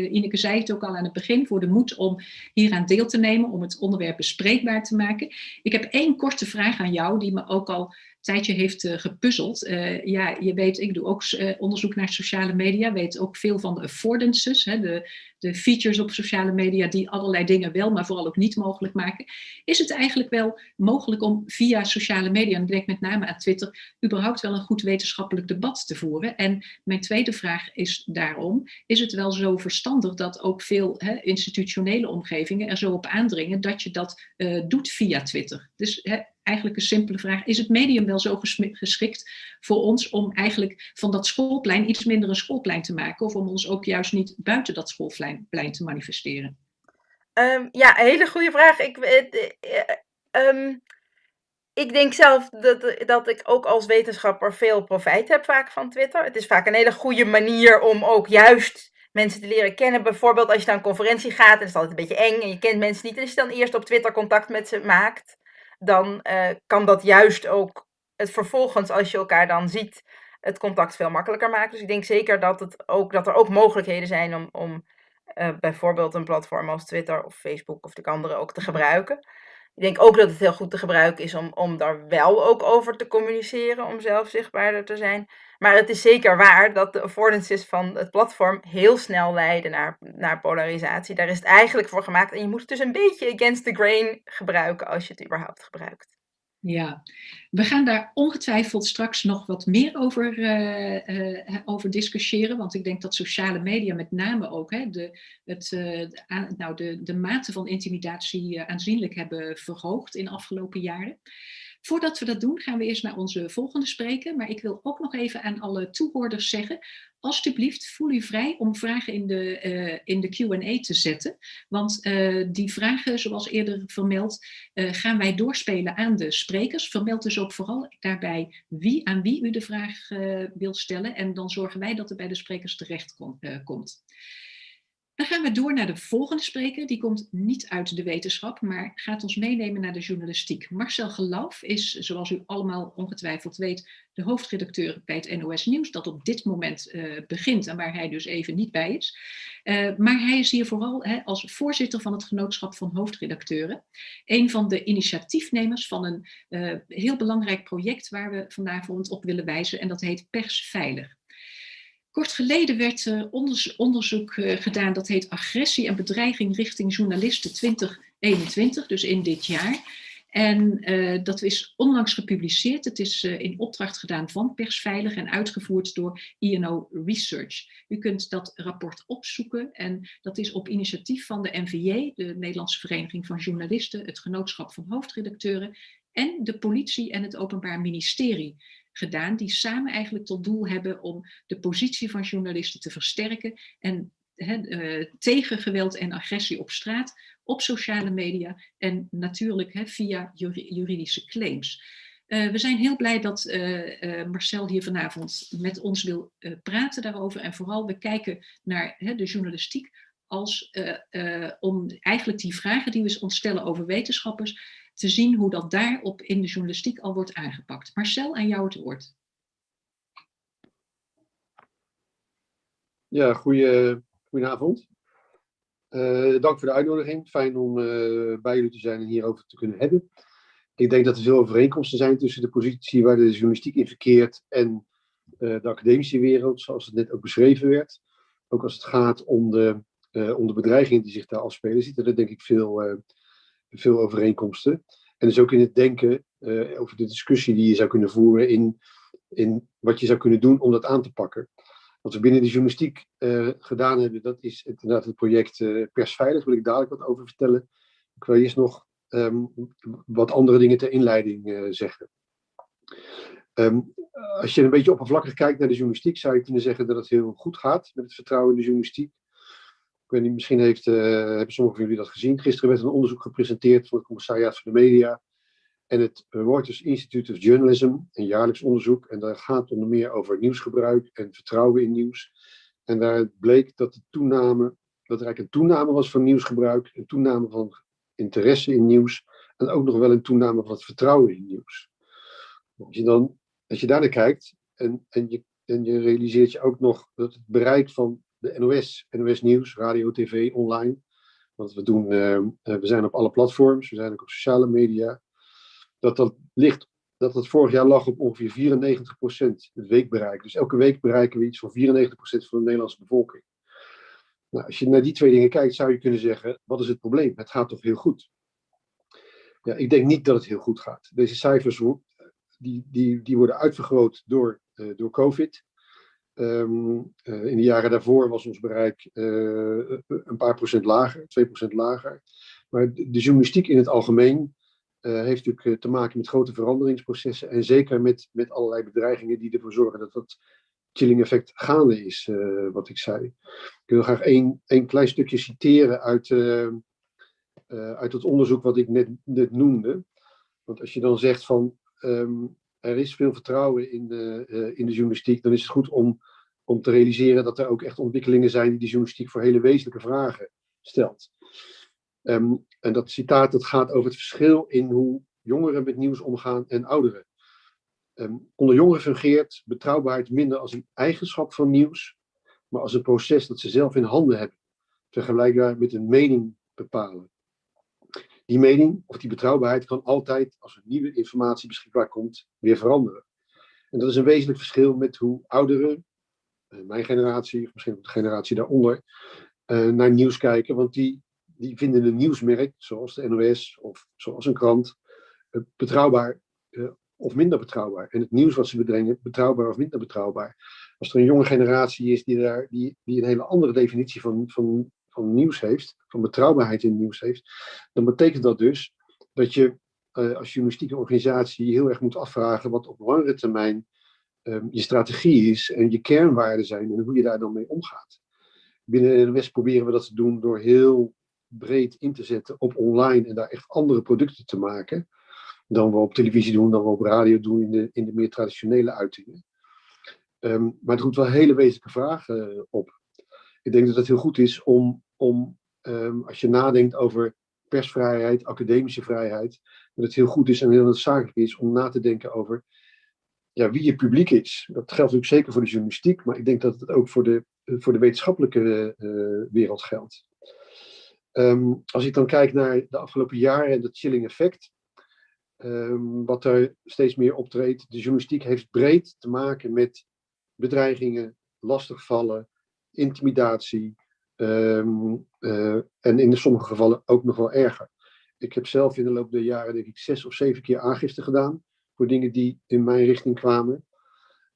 [SPEAKER 1] Ineke zei het ook al aan het begin, voor de moed om hieraan deel te nemen, om het onderwerp bespreekbaar te maken. Ik heb één korte vraag aan jou, die me ook al tijdje heeft uh, gepuzzeld. Uh, ja, je weet, ik doe ook uh, onderzoek naar sociale media, weet ook veel van de affordances, hè, de, de features op sociale media die allerlei dingen wel, maar vooral ook niet mogelijk maken. Is het eigenlijk wel mogelijk om via sociale media, en ik denk met name aan Twitter, überhaupt wel een goed wetenschappelijk debat te voeren? En mijn tweede vraag is daarom, is het wel zo verstandig dat ook veel hè, institutionele omgevingen er zo op aandringen dat je dat doet via Twitter? Dus hè, eigenlijk een simpele vraag. Is het medium wel zo geschikt voor ons om eigenlijk van dat schoolplein iets minder een schoolplein te maken? Of om ons ook juist niet buiten dat schoolplein te manifesteren?
[SPEAKER 4] Um, ja, een hele goede vraag. Ik, uh, ik denk zelf dat, dat ik ook als wetenschapper veel profijt heb vaak van Twitter. Het is vaak een hele goede manier om ook juist mensen te leren kennen. Bijvoorbeeld als je naar een conferentie gaat, en het is altijd een beetje eng en je kent mensen niet. En als je dan eerst op Twitter contact met ze maakt, dan uh, kan dat juist ook het vervolgens, als je elkaar dan ziet, het contact veel makkelijker maken. Dus ik denk zeker dat, het ook, dat er ook mogelijkheden zijn om, om uh, bijvoorbeeld een platform als Twitter of Facebook of de andere ook te gebruiken. Ik denk ook dat het heel goed te gebruiken is om, om daar wel ook over te communiceren, om zelf zichtbaarder te zijn. Maar het is zeker waar dat de affordances van het platform heel snel leiden naar, naar polarisatie. Daar is het eigenlijk voor gemaakt. En je moet het dus een beetje against the grain gebruiken als je het überhaupt gebruikt.
[SPEAKER 1] Ja, we gaan daar ongetwijfeld straks nog wat meer over, uh, uh, over discussiëren. Want ik denk dat sociale media met name ook hè, de, het, nou, de, de mate van intimidatie aanzienlijk hebben verhoogd in de afgelopen jaren. Voordat we dat doen, gaan we eerst naar onze volgende spreker. Maar ik wil ook nog even aan alle toehoorders zeggen, alsjeblieft voel u vrij om vragen in de, uh, in de Q&A te zetten. Want uh, die vragen, zoals eerder vermeld, uh, gaan wij doorspelen aan de sprekers. Vermeld dus ook vooral daarbij wie, aan wie u de vraag wilt stellen. En dan zorgen wij dat er bij de sprekers terecht kom, komt. Dan gaan we door naar de volgende spreker. Die komt niet uit de wetenschap, maar gaat ons meenemen naar de journalistiek. Marcel Geloof is, zoals u allemaal ongetwijfeld weet, de hoofdredacteur bij het NOS Nieuws, dat op dit moment uh, begint en waar hij dus even niet bij is. Uh, maar hij is hier vooral hè, als voorzitter van het genootschap van hoofdredacteuren. Een van de initiatiefnemers van een uh, heel belangrijk project waar we vanavond op willen wijzen en dat heet Persveilig. Kort geleden werd uh, onderzoek uh, gedaan dat heet Agressie en bedreiging richting journalisten 2021, dus in dit jaar. En uh, dat is onlangs gepubliceerd. Het is in opdracht gedaan van Persveilig en uitgevoerd door INO Research. U kunt dat rapport opzoeken en dat is op initiatief van de NVJ, de Nederlandse Vereniging van Journalisten, het Genootschap van Hoofdredacteuren en de politie en het Openbaar Ministerie gedaan, die samen eigenlijk tot doel hebben om de positie van journalisten te versterken en uh, tegen geweld en agressie op straat, op sociale media en natuurlijk via juridische claims. Uh, we zijn heel blij dat uh, Marcel hier vanavond met ons wil praten daarover. En vooral we kijken naar de journalistiek als om eigenlijk die vragen die we ons stellen over wetenschappers te zien hoe dat daarop in de journalistiek al wordt aangepakt. Marcel, aan jou het woord.
[SPEAKER 5] Ja, goeie, goedenavond. Uh, dank voor de uitnodiging. Fijn om uh, bij jullie te zijn en hierover te kunnen hebben. Ik denk dat er veel overeenkomsten zijn tussen de positie waar de journalistiek in verkeert en uh, de academische wereld, zoals het net ook beschreven werd. Ook als het gaat om de, om de bedreigingen die zich daar afspelen, zitten er denk ik veel veel overeenkomsten. En dus ook in het denken uh, over de discussie die je zou kunnen voeren in, in wat je zou kunnen doen om dat aan te pakken. Wat we binnen de journalistiek uh, gedaan hebben, dat is inderdaad het project uh, Persveilig. Wil ik dadelijk wat over vertellen. Ik wil eerst nog um, wat andere dingen ter inleiding zeggen. Um, als je een beetje oppervlakkig kijkt naar de journalistiek, zou je kunnen zeggen dat het heel goed gaat met het vertrouwen in de journalistiek. Ik weet niet, misschien heeft, uh, hebben sommigen van jullie dat gezien. Gisteren werd een onderzoek gepresenteerd voor het commissariaat van de media en het Reuters Institute of Journalism, een jaarlijks onderzoek. En daar gaat onder meer over nieuwsgebruik en vertrouwen in nieuws. En daar bleek dat, de toename, dat er eigenlijk een toename was van nieuwsgebruik, een toename van interesse in nieuws en ook nog wel een toename van het vertrouwen in nieuws. Als je, dan, als je daar naar kijkt en, en, je, en je realiseert je ook nog dat het bereik van de NOS, NOS Nieuws, radio, tv, online. Want we, doen, uh, we zijn op alle platforms, we zijn ook op sociale media. Dat dat ligt, dat dat vorig jaar lag op ongeveer 94% het weekbereik. Dus elke week bereiken we iets van 94% van de Nederlandse bevolking. Nou, als je naar die twee dingen kijkt, zou je kunnen zeggen: wat is het probleem? Het gaat toch heel goed? Ja, ik denk niet dat het heel goed gaat. Deze cijfers die, die, die worden uitvergroot door, uh, door COVID. Um, uh, in de jaren daarvoor was ons bereik uh, een paar procent lager, 2% lager. Maar de, journalistiek in het algemeen uh, heeft natuurlijk te maken met grote veranderingsprocessen en zeker met, met allerlei bedreigingen die ervoor zorgen dat dat chilling effect gaande is, wat ik zei. Ik wil graag één, één klein stukje citeren uit, uit het onderzoek wat ik net, net noemde. Want als je dan zegt van um, er is veel vertrouwen in de, in de journalistiek, dan is het goed om om te realiseren dat er ook echt ontwikkelingen zijn die de journalistiek voor hele wezenlijke vragen stelt. Ehm, en dat citaat dat gaat over het verschil in hoe jongeren met nieuws omgaan en ouderen. Ehm, onder jongeren fungeert betrouwbaarheid minder als een eigenschap van nieuws, maar als een proces dat ze zelf in handen hebben, vergelijkbaar met een mening bepalen. Die mening of die betrouwbaarheid kan altijd, als er nieuwe informatie beschikbaar komt, weer veranderen. En dat is een wezenlijk verschil met hoe ouderen, mijn generatie, of misschien ook de generatie daaronder, uh, naar nieuws kijken. Want die, die vinden een nieuwsmerk, zoals de NOS of zoals een krant, uh, betrouwbaar of minder betrouwbaar. En het nieuws wat ze bedringen, betrouwbaar of minder betrouwbaar. Als er een jonge generatie is die, daar, die, die een hele andere definitie van, van, van nieuws heeft, van betrouwbaarheid in nieuws heeft, dan betekent dat dus dat je als journalistieke organisatie heel erg moet afvragen wat op langere termijn um, je strategie is en je kernwaarden zijn en hoe je daar dan mee omgaat. Binnen West proberen we dat te doen door heel breed in te zetten op online en daar echt andere producten te maken dan we op televisie doen, dan we op radio doen in de, in de meer traditionele uitingen. Um, maar het roept wel hele wezenlijke vragen uh, op. Ik denk dat het heel goed is om, om um, als je nadenkt over persvrijheid, academische vrijheid, dat het heel goed is en heel noodzakelijk is om na te denken over ja, wie je publiek is. Dat geldt natuurlijk zeker voor de journalistiek, maar ik denk dat het ook voor de, voor de wetenschappelijke uh, wereld geldt. Um, als ik dan kijk naar de afgelopen jaren en dat chilling effect, um, wat er steeds meer optreedt. De journalistiek heeft breed te maken met bedreigingen, lastigvallen, intimidatie um, uh, en in sommige gevallen ook nog wel erger. Ik heb zelf in de loop der jaren denk ik zes of zeven keer aangifte gedaan voor dingen die in mijn richting kwamen.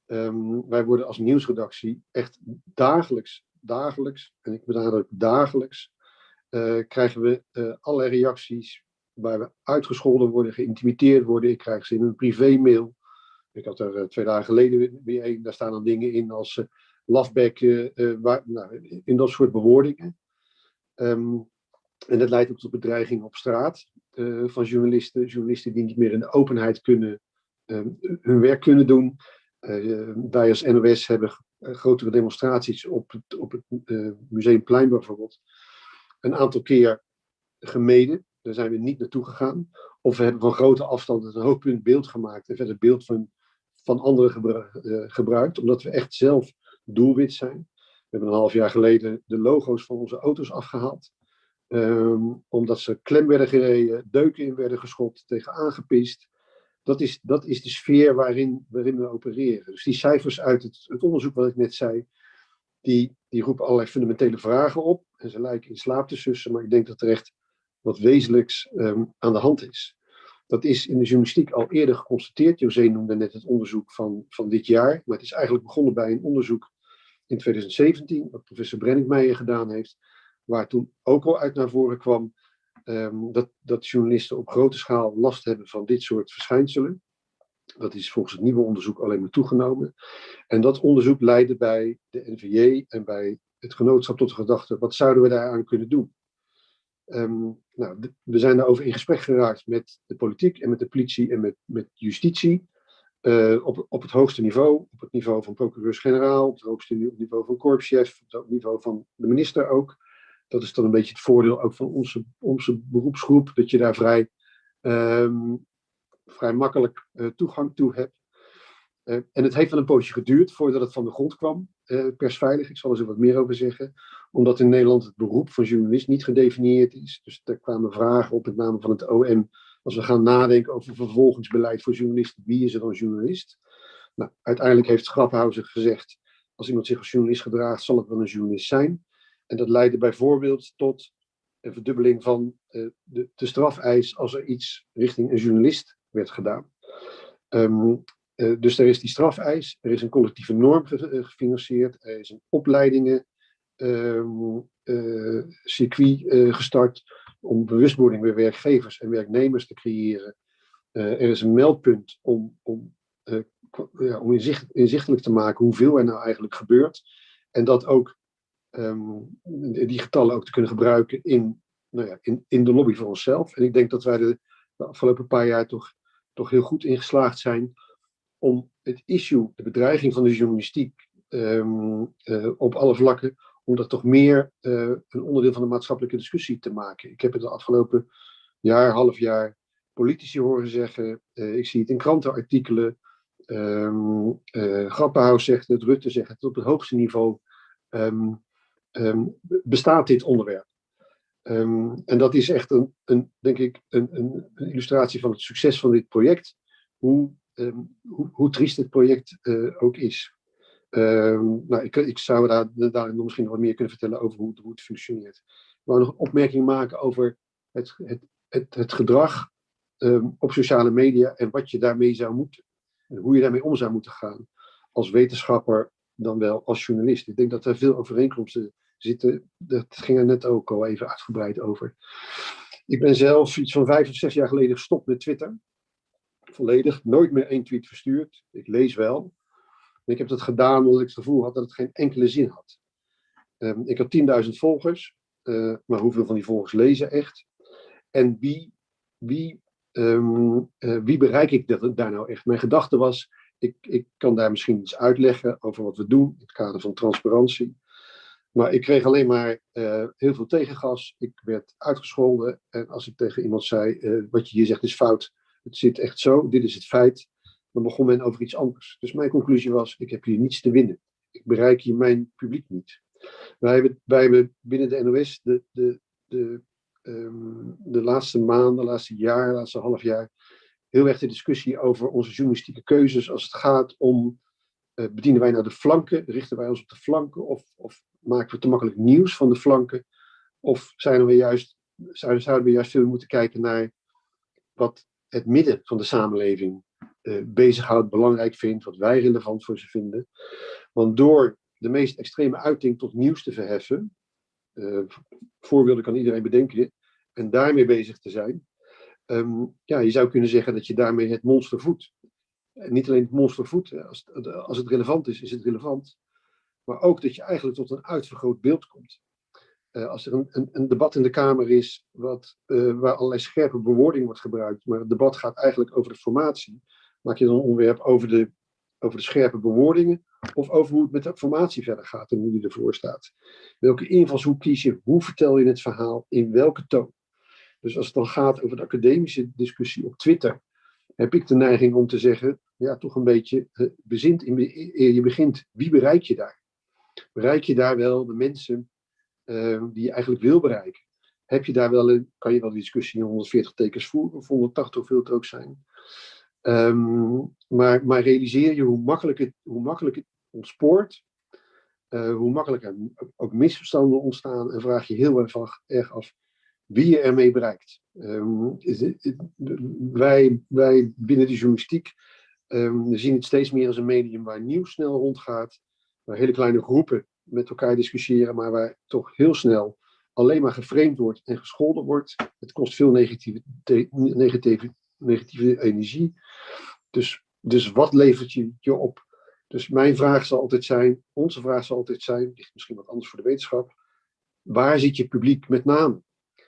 [SPEAKER 5] Um, wij worden als nieuwsredactie echt dagelijks, dagelijks, en ik benadruk dagelijks, uh, krijgen we uh, allerlei reacties waar we uitgescholden worden, geïntimideerd worden. Ik krijg ze in een privé-mail. Ik had er uh, twee dagen geleden weer een. Daar staan dan dingen in als uh, nou, in dat soort bewoordingen. Um, en dat leidt ook tot bedreigingen op straat van journalisten. Journalisten die niet meer in de openheid kunnen, hun werk kunnen doen. wij als NOS hebben grotere demonstraties op het, op het Museumplein bijvoorbeeld. Een aantal keer gemeden. Daar zijn we niet naartoe gegaan. Of we hebben van grote afstand een hoogpunt beeld gemaakt en verder beeld van, van anderen gebru gebruikt, omdat we echt zelf doelwit zijn. We hebben een half jaar geleden de logo's van onze auto's afgehaald. Um, omdat ze klem werden gereden, deuken in werden geschopt, tegen aangepist. Dat is, dat is de sfeer waarin, waarin we opereren. Dus die cijfers uit het, het onderzoek wat ik net zei, die, die roepen allerlei fundamentele vragen op. En ze lijken in slaap te sussen, maar ik denk dat er echt wat wezenlijks um, aan de hand is. Dat is in de journalistiek al eerder geconstateerd. José noemde net het onderzoek van, van dit jaar, maar het is eigenlijk begonnen bij een onderzoek in 2017, wat professor Brenningmeijer gedaan heeft, waar toen ook al uit naar voren kwam um, dat, dat journalisten op grote schaal last hebben van dit soort verschijnselen. Dat is volgens het nieuwe onderzoek alleen maar toegenomen. En dat onderzoek leidde bij de NVJ en bij het genootschap tot de gedachte, wat zouden we daaraan kunnen doen? Um, nou, we zijn daarover in gesprek geraakt met de politiek en met de politie en met, met justitie. Uh, op, op het hoogste niveau, op het niveau van procureurs-generaal, op het hoogste niveau van korpschef, op het niveau van de minister ook. Dat is dan een beetje het voordeel ook van onze, onze beroepsgroep, dat je daar vrij, um, vrij makkelijk uh, toegang toe hebt. Uh, en het heeft wel een poosje geduurd voordat het van de grond kwam, uh, persveilig. Ik zal er zo wat meer over zeggen. Omdat in Nederland het beroep van journalist niet gedefinieerd is. Dus er kwamen vragen op met name van het OM. Als we gaan nadenken over vervolgingsbeleid voor journalisten, wie is er dan journalist? Nou, uiteindelijk heeft Graphauser gezegd, als iemand zich als journalist gedraagt, zal het wel een journalist zijn. En dat leidde bijvoorbeeld tot een verdubbeling van uh, de, de strafeis als er iets richting een journalist werd gedaan. Um, uh, dus er is die strafeis, er is een collectieve norm ge uh, gefinancierd, er is een opleidingen uh, circuit gestart om bewustwording bij werkgevers en werknemers te creëren. er is een meldpunt om, om, ja, om inzicht, inzichtelijk te maken hoeveel er nou eigenlijk gebeurt. En dat ook um, die getallen ook te kunnen gebruiken in, nou ja, in, in de lobby voor onszelf. En ik denk dat wij de, de afgelopen paar jaar toch, toch heel goed in geslaagd zijn om het issue, de bedreiging van de journalistiek, ehm, eh, op alle vlakken om dat toch meer eh, een onderdeel van de maatschappelijke discussie te maken. Ik heb het de afgelopen jaar, half jaar politici horen zeggen. ik zie het in krantenartikelen. Um, zegt het, Rutte zegt het op het hoogste niveau. Ehm, bestaat dit onderwerp. en dat is echt een, een denk ik, een, een, illustratie van het succes van dit project. Hoe, hoe, hoe triest het project uh, ook is. Um, nou, ik, ik, zou daar, daar misschien nog wat meer kunnen vertellen over hoe, hoe het functioneert. Ik wou nog een opmerking maken over het, het, het, gedrag um, op sociale media en wat je daarmee zou moeten. En hoe je daarmee om zou moeten gaan. Als wetenschapper dan wel als journalist. Ik denk dat er veel overeenkomsten zitten. Dat ging er net ook al even uitgebreid over. Ik ben zelf iets van vijf of zes jaar geleden gestopt met Twitter. Volledig, nooit meer één tweet verstuurd. Ik lees wel. ik heb dat gedaan omdat ik het gevoel had dat het geen enkele zin had. Um, ik had 10.000 volgers, uh, maar hoeveel van die volgers lezen echt? En wie, wie, um, uh, wie bereik ik dat, daar nou echt? Mijn gedachte was, ik, ik kan daar misschien iets uitleggen over wat we doen in het kader van transparantie. Maar ik kreeg alleen maar uh, heel veel tegengas. Ik werd uitgescholden. En als ik tegen iemand zei, wat je hier zegt is fout, het zit echt zo, dit is het feit, dan begon men over iets anders. Dus mijn conclusie was, ik heb hier niets te winnen. Ik bereik hier mijn publiek niet. Wij hebben, binnen de NOS de, de, de, um, de laatste maanden, de laatste jaar, laatste half jaar, heel erg de discussie over onze journalistieke keuzes als het gaat om, uh, bedienen wij naar de flanken, richten wij ons op de flanken of, of maken we te makkelijk nieuws van de flanken? Of zijn we juist, zouden we juist moeten kijken naar wat het midden van de samenleving uh, bezighoudt, belangrijk vindt, wat wij relevant voor ze vinden. Want door de meest extreme uiting tot nieuws te verheffen, uh, voorbeelden kan iedereen bedenken, en daarmee bezig te zijn, um, ja, je zou kunnen zeggen dat je daarmee het monster voedt. Niet alleen het monster voedt, als, als het relevant is, is het relevant. Maar ook dat je eigenlijk tot een uitvergroot beeld komt. Uh, als er een, een, een, debat in de Kamer is wat, uh, waar allerlei scherpe bewoording wordt gebruikt, maar het debat gaat eigenlijk over de formatie, maak je dan een onderwerp over de, over de scherpe bewoordingen of over hoe het met de formatie verder gaat en hoe die ervoor staat. Welke invalshoek kies je? Hoe vertel je het verhaal? In welke toon? Dus als het dan gaat over de academische discussie op Twitter, heb ik de neiging om te zeggen, ja, toch een beetje uh, bezint in, je begint. Wie bereik je daar? Bereik je daar wel de mensen uh, die je eigenlijk wil bereiken? Heb je daar wel een, kan je wel de discussie in 140 tekens voeren, of 180 hoeveel het ook zijn. Um, maar, maar realiseer je hoe makkelijk het, hoe makkelijk het ontspoort, uh, hoe makkelijk er ook misverstanden ontstaan en vraag je heel erg, erg af wie je ermee bereikt. Um, wij, wij binnen de journalistiek um, zien het steeds meer als een medium waar nieuws snel rondgaat, waar hele kleine groepen met elkaar discussiëren, maar waar toch heel snel alleen maar geframed wordt en gescholden wordt. Het kost veel negatieve, negatieve, negatieve energie. Dus, dus wat levert je je op? Dus mijn vraag zal altijd zijn, onze vraag zal altijd zijn, ligt misschien wat anders voor de wetenschap, waar zit je publiek met name?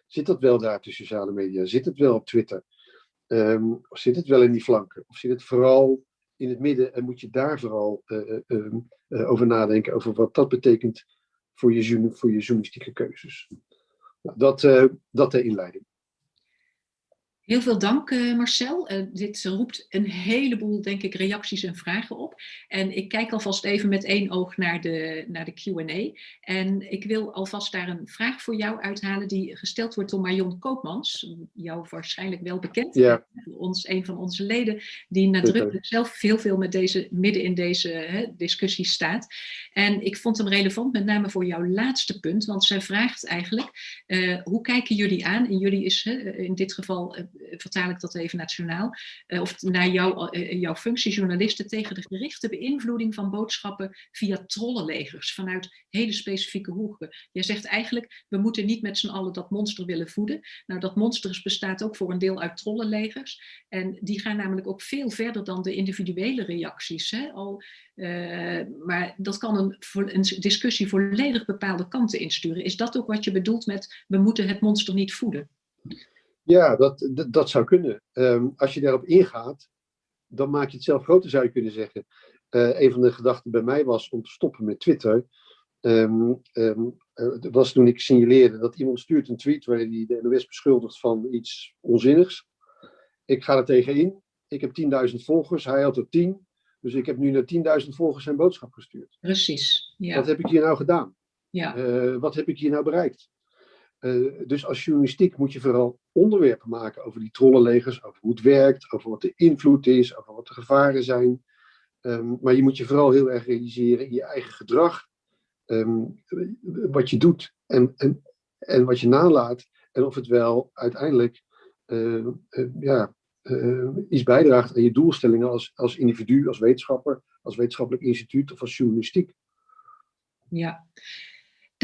[SPEAKER 5] Zit dat wel daar de sociale media? Zit het wel op Twitter? Um, of zit het wel in die flanken? Of zit het vooral in het midden en moet je daar vooral uh, uh, uh, over nadenken, over wat dat betekent voor je, voor je journalistieke keuzes? Nou, dat, dat de inleiding.
[SPEAKER 1] Heel veel dank uh, Marcel. Uh, dit roept een heleboel, denk ik, reacties en vragen op. En ik kijk alvast even met één oog naar de, naar de Q&A. En ik wil alvast daar een vraag voor jou uithalen die gesteld wordt door Marion Koopmans. Jou waarschijnlijk wel bekend.
[SPEAKER 5] Ja.
[SPEAKER 1] Ons, een van onze leden die nadrukkelijk zelf veel, veel met deze, midden in deze hè, discussie staat. En ik vond hem relevant met name voor jouw laatste punt. Want zij vraagt eigenlijk, uh, hoe kijken jullie aan? En jullie is in dit geval eh, vertaal ik dat even nationaal, uh, of naar jou, uh, jouw functie, journalisten, tegen de gerichte beïnvloeding van boodschappen via trollenlegers vanuit hele specifieke hoeken. Jij zegt eigenlijk, we moeten niet met z'n allen dat monster willen voeden. Nou, dat monster bestaat ook voor een deel uit trollenlegers. En die gaan namelijk ook veel verder dan de individuele reacties. Hè? Al, maar dat kan een, een discussie volledig bepaalde kanten insturen. Is dat ook wat je bedoelt met, we moeten het monster niet voeden?
[SPEAKER 5] Ja, dat, dat, dat zou kunnen. Um, als je daarop ingaat, dan maak je het zelf groter, zou je kunnen zeggen. Uh, een van de gedachten bij mij was om te stoppen met Twitter. Um, um, uh, was toen ik signaleerde dat iemand stuurt een tweet waarin hij de NOS beschuldigt van iets onzinnigs. Ik ga er tegenin. Ik heb 10.000 volgers, hij had er 10. Dus ik heb nu naar 10.000 volgers zijn boodschap gestuurd.
[SPEAKER 1] Precies. Ja.
[SPEAKER 5] Wat heb ik hier nou gedaan?
[SPEAKER 1] Ja.
[SPEAKER 5] Uh, wat heb ik hier nou bereikt? Uh, dus als journalistiek moet je vooral onderwerpen maken over die trollenlegers, over hoe het werkt, over wat de invloed is, over wat de gevaren zijn. Um, maar je moet je vooral heel erg realiseren in je eigen gedrag, um, wat je doet en, en, en wat je nalaat. En of het wel uiteindelijk uh, uh, ja, iets bijdraagt aan je doelstellingen als, als individu, als wetenschapper, als wetenschappelijk instituut of als journalistiek.
[SPEAKER 1] Ja,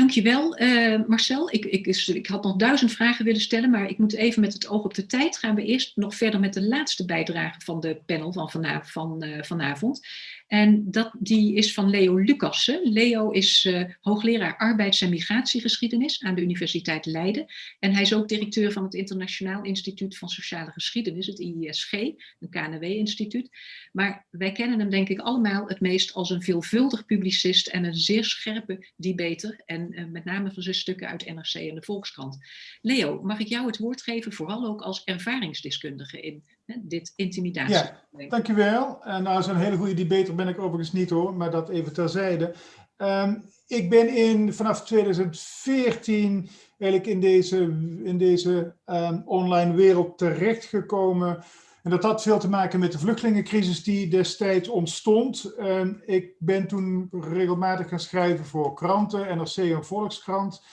[SPEAKER 1] Dankjewel, uh, Marcel. Ik, ik, ik had nog duizend vragen willen stellen, maar ik moet even met het oog op de tijd. Gaan we eerst nog verder met de laatste bijdrage van de panel van, van, uh, vanavond. En dat, die is van Leo Lucassen. Leo is uh, hoogleraar arbeids- en migratiegeschiedenis aan de Universiteit Leiden. En hij is ook directeur van het Internationaal Instituut van Sociale Geschiedenis, het IISG, een KNW-instituut. Maar wij kennen hem denk ik allemaal het meest als een veelvuldig publicist en een zeer scherpe debater. En uh, met name van zijn stukken uit NRC en de Volkskrant. Leo, mag ik jou het woord geven, vooral ook als ervaringsdeskundige in dit intimidatie?
[SPEAKER 6] Ja, dankjewel. En nou, zo'n hele goede debater ben ik overigens niet hoor, maar dat even terzijde. Um, ik ben in, vanaf 2014 eigenlijk in deze, in deze um, online wereld terechtgekomen. En dat had veel te maken met de vluchtelingencrisis die destijds ontstond. Um, ik ben toen regelmatig gaan schrijven voor kranten, NRC en Volkskrant,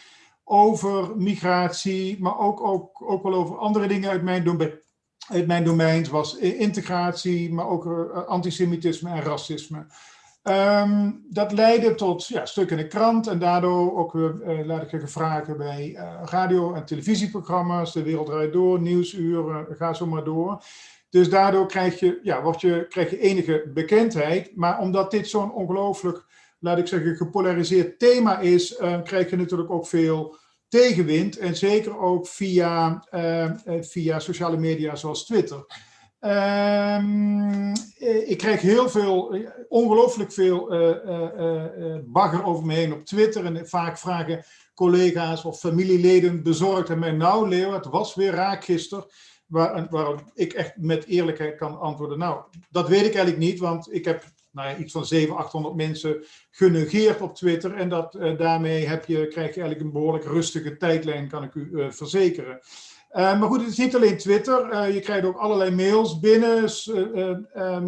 [SPEAKER 6] over migratie, maar ook, ook, ook wel over andere dingen uit mijn domein. Uit mijn domein zoals integratie, maar ook uh, antisemitisme en racisme. Um, dat leidde tot ja, stukken in de krant en daardoor ook uh, laat ik zeggen, vragen bij uh, radio- en televisieprogramma's, De Wereld Draait Door, Nieuwsuur, ga zo maar door. Dus daardoor krijg je, ja, word je, krijg je enige bekendheid. Maar omdat dit zo'n ongelooflijk, laat ik zeggen, gepolariseerd thema is, krijg je natuurlijk ook veel tegenwind. En zeker ook via, uh, via sociale media zoals Twitter. Um, ik krijg heel veel, ongelooflijk veel bagger over me heen op Twitter. En vaak vragen collega's of familieleden bezorgd aan mij, nou Leo, het was weer raak gisteren. Waar, ik echt met eerlijkheid kan antwoorden. Nou, dat weet ik eigenlijk niet, want ik heb nou iets van 700, 800 mensen genegeerd op Twitter. En dat, uh, daarmee heb je, krijg je eigenlijk een behoorlijk rustige tijdlijn, kan ik u uh, verzekeren. Uh, maar goed, het is niet alleen Twitter. je krijgt ook allerlei mails binnen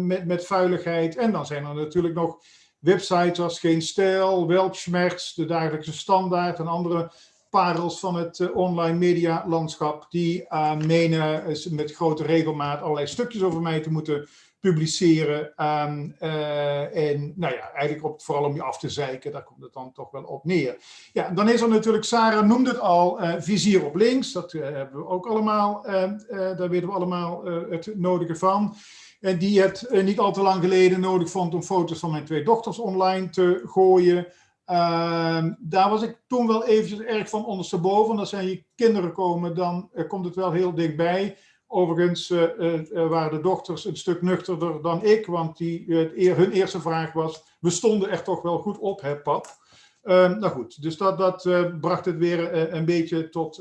[SPEAKER 6] met, met vuiligheid. En dan zijn er natuurlijk nog websites als Geen Stijl, Weltschmerz, De Dagelijkse Standaard en andere parels van het online media landschap die menen met grote regelmaat allerlei stukjes over mij te moeten publiceren. Um, uh, en nou ja, eigenlijk vooral om je af te zeiken, daar komt het dan toch wel op neer. Ja, dan is er natuurlijk, Sarah noemde het al, vizier op links. Dat hebben we ook allemaal, daar weten we allemaal het nodige van. En die het niet al te lang geleden nodig vond om foto's van mijn twee dochters online te gooien. Uh, daar was ik toen wel eventjes erg van ondersteboven. Als zijn je kinderen komen, dan uh, komt het wel heel dichtbij. Overigens uh, waren de dochters een stuk nuchterder dan ik, want die, hun eerste vraag was, we stonden er toch wel goed op, hè pap? Ehm, nou goed, dus dat, dat bracht het weer een beetje tot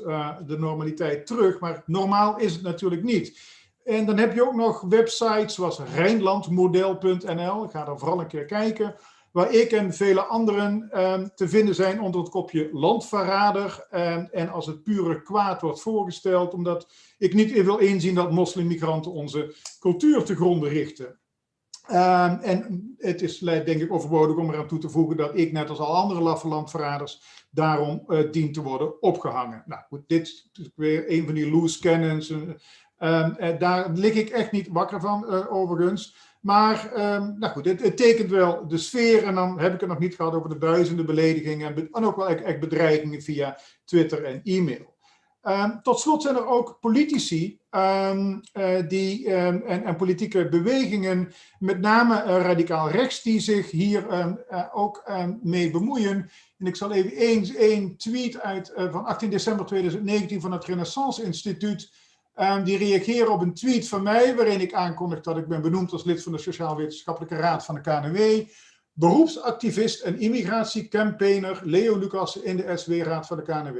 [SPEAKER 6] de normaliteit terug. Maar normaal is het natuurlijk niet. En dan heb je ook nog websites zoals Rijnlandmodel.nl. Ga daar vooral een keer kijken waar ik en vele anderen eh, te vinden zijn onder het kopje landverrader. Eh, en als het pure kwaad wordt voorgesteld, omdat ik niet wil inzien dat moslimmigranten onze cultuur te gronden richten. Uh, en het is denk ik overbodig om eraan toe te voegen dat ik, net als al andere laffe landverraders, daarom uh, dient te worden opgehangen. Nou goed, dit is weer een van die loose cannons. Uh, daar lig ik echt niet wakker van, overigens. Maar um, nou goed, het, tekent wel de sfeer. En dan heb ik het nog niet gehad over de duizenden beledigingen. En, ook wel echt, bedreigingen via Twitter en e-mail. Um, tot slot zijn er ook politici uh, die, en, en, politieke bewegingen, met name uh, radicaal rechts, die zich hier uh, ook mee bemoeien. En ik zal even eens één tweet uit van 18 december 2019 van het Renaissance Instituut Ehm, die reageren op een tweet van mij, waarin ik aankondig dat ik ben benoemd als lid van de Sociaal-Wetenschappelijke Raad van de KNW. Beroepsactivist en immigratiecampaigner Leo Lucas in de SW-raad van de KNW.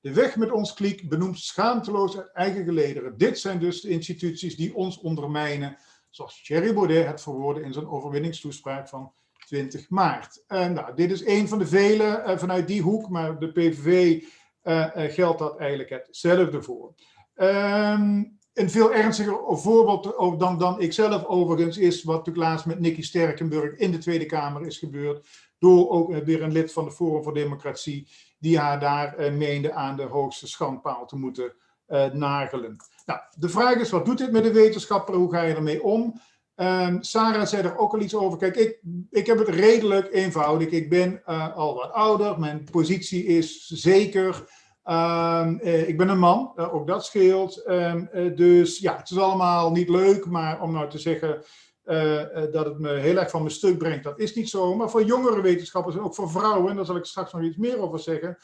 [SPEAKER 6] De weg met ons kliek benoemt schaamteloos eigen gelederen. Dit zijn dus de instituties die ons ondermijnen, zoals Thierry Baudet het verwoordde in zijn overwinningstoespraak van 20 maart. Uh, nou, dit is een van de vele uh, vanuit die hoek, maar de PVV uh, geldt dat eigenlijk hetzelfde voor. Um, een veel ernstiger voorbeeld dan, dan ik zelf overigens is wat natuurlijk laatst met Nicky Sterkenburg in de Tweede Kamer is gebeurd. Door ook weer een lid van de Forum voor Democratie die haar daar uh, meende aan de hoogste schandpaal te moeten uh, nagelen. Nou, de vraag is, wat doet dit met de wetenschapper? Hoe ga je ermee om? Um, Sarah zei er ook al iets over. Kijk, ik, ik heb het redelijk eenvoudig. Ik ben al wat ouder. Mijn positie is zeker. Um, uh, ik ben een man, uh, ook dat scheelt. Um, dus ja, het is allemaal niet leuk. Maar om nou te zeggen dat het me heel erg van mijn stuk brengt, dat is niet zo. Maar voor jongere wetenschappers en ook voor vrouwen, en daar zal ik straks nog iets meer over zeggen,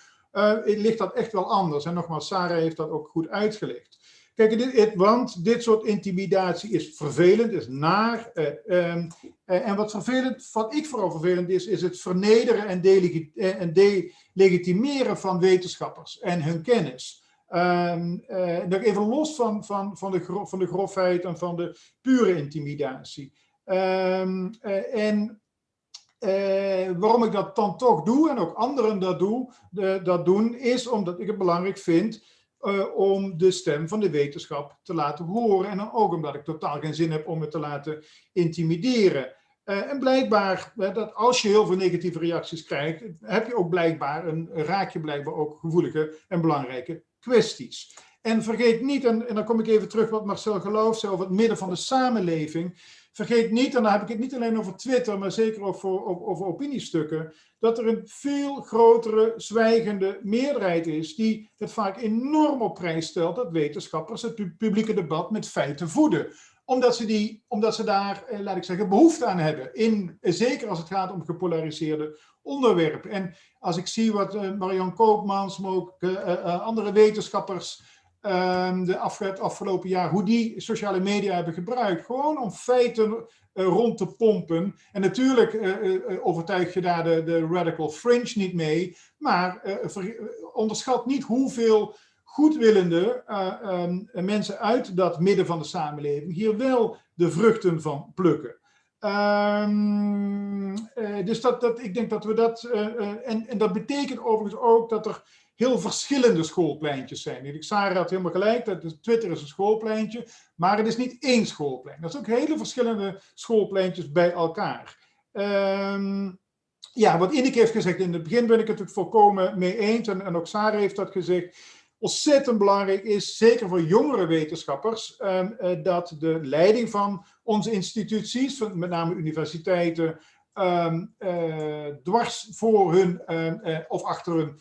[SPEAKER 6] ligt dat echt wel anders. En nogmaals, Sarah heeft dat ook goed uitgelegd. Kijk, dit, want dit soort intimidatie is vervelend, is naar. Uh, um, uh, en wat vervelend, wat ik vooral vervelend is, is het vernederen en, delegi en delegitimeren van wetenschappers en hun kennis. Um, even los van, van, van, de gro van de grofheid en van de pure intimidatie. Um, en waarom ik dat dan toch doe en ook anderen dat, doe, dat doen, is omdat ik het belangrijk vind uh, om de stem van de wetenschap te laten horen. En dan ook omdat ik totaal geen zin heb om het te laten intimideren. Uh, en blijkbaar, dat als je heel veel negatieve reacties krijgt, heb je ook blijkbaar een, raak je blijkbaar ook gevoelige en belangrijke kwesties. En vergeet niet, en, en dan kom ik even terug wat Marcel Geloof zei over het midden van de samenleving. Vergeet niet, en dan heb ik het niet alleen over Twitter, maar zeker over opiniestukken, dat er een veel grotere zwijgende meerderheid is die het vaak enorm op prijs stelt dat wetenschappers het publieke debat met feiten voeden omdat ze, die, omdat ze daar, eh, laat ik zeggen, behoefte aan hebben. In, zeker als het gaat om gepolariseerde onderwerpen. En als ik zie wat uh, Marian Koopmans, maar ook andere wetenschappers de af, het afgelopen jaar, hoe die sociale media hebben gebruikt. Gewoon om feiten uh, rond te pompen. En natuurlijk uh, uh, overtuig je daar de, de radical fringe niet mee. Maar onderschat niet hoeveel goedwillende um, mensen uit dat midden van de samenleving hier wel de vruchten van plukken. Um, dus dat, dat, ik denk dat we dat, en, en dat betekent overigens ook dat er heel verschillende schoolpleintjes zijn. Sarah had helemaal gelijk, dat Twitter is een schoolpleintje, maar het is niet één schoolplein. Dat zijn ook hele verschillende schoolpleintjes bij elkaar. Um, ja, wat Ineke heeft gezegd, in het begin ben ik het volkomen mee eens, en, ook Sarah heeft dat gezegd, ontzettend belangrijk is, zeker voor jongere wetenschappers, um, uh, dat de leiding van onze instituties, met name universiteiten, um, uh, dwars voor hun uh, of achter hun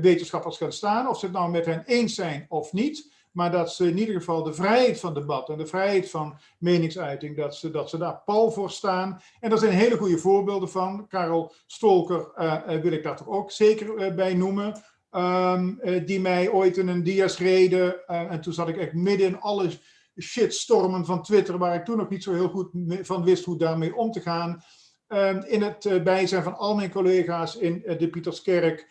[SPEAKER 6] wetenschappers gaan staan. Of ze het nou met hen eens zijn of niet. Maar dat ze in ieder geval de vrijheid van debat en de vrijheid van meningsuiting, dat ze, dat ze daar pal voor staan. En daar zijn hele goede voorbeelden van. Karel Stolker uh, wil ik daar toch ook zeker bij noemen. Um, die mij ooit in een dias reden. en toen zat ik echt midden in alle shitstormen van Twitter, waar ik toen nog niet zo heel goed van wist hoe daarmee om te gaan. Um, in het bijzijn van al mijn collega's in de Pieterskerk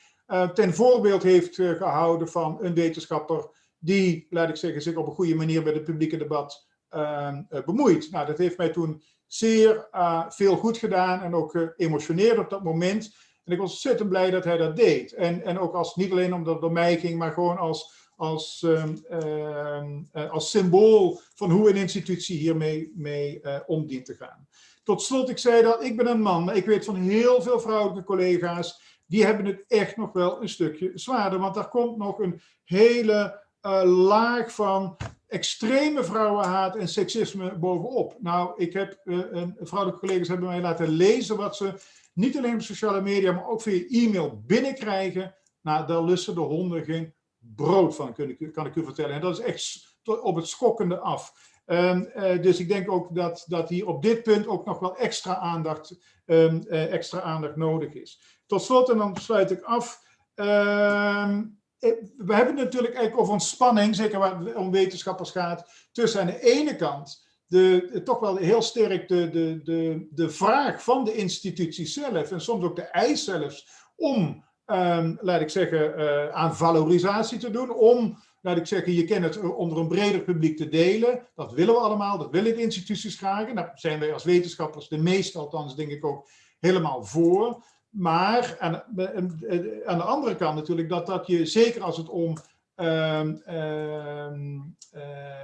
[SPEAKER 6] ten voorbeeld heeft uh, gehouden van een wetenschapper die, laat ik zeggen, zich op een goede manier met het publieke debat uh, bemoeit. Nou, dat heeft mij toen zeer veel goed gedaan en ook geëmotioneerd op dat moment. En ik was ontzettend blij dat hij dat deed. En, en ook als, niet alleen omdat het door mij ging, maar gewoon als, als, ehm, ehm, als symbool van hoe een institutie hiermee mee, om dient te gaan. Tot slot, ik zei dat ik ben een man, maar ik weet van heel veel vrouwelijke collega's die hebben het echt nog wel een stukje zwaarder. Want daar komt nog een hele uh, laag van extreme vrouwenhaat en seksisme bovenop. Nou, ik heb, uh, een, vrouwelijke collega's hebben mij laten lezen wat ze niet alleen op sociale media, maar ook via e-mail binnenkrijgen. Nou, daar lussen de honden geen brood van, kan ik, kan ik u vertellen. En dat is echt op het schokkende af. Um, uh, dus ik denk ook dat, dat hier op dit punt ook nog wel extra aandacht, um, uh, extra aandacht nodig is. Tot slot, en dan sluit ik af. Uh, we hebben natuurlijk eigenlijk over een spanning, zeker waar het om wetenschappers gaat, tussen aan de ene kant de, toch wel heel sterk de, de, de, de vraag van de institutie zelf en soms ook de eis zelfs om, laat ik zeggen, aan valorisatie te doen, om, laat ik zeggen, je kent het onder een breder publiek te delen. Dat willen we allemaal, dat willen de instituties graag daar zijn wij als wetenschappers, de meeste althans denk ik ook, helemaal voor. Maar aan, aan de andere kant natuurlijk dat, dat je, zeker als het om uh, uh,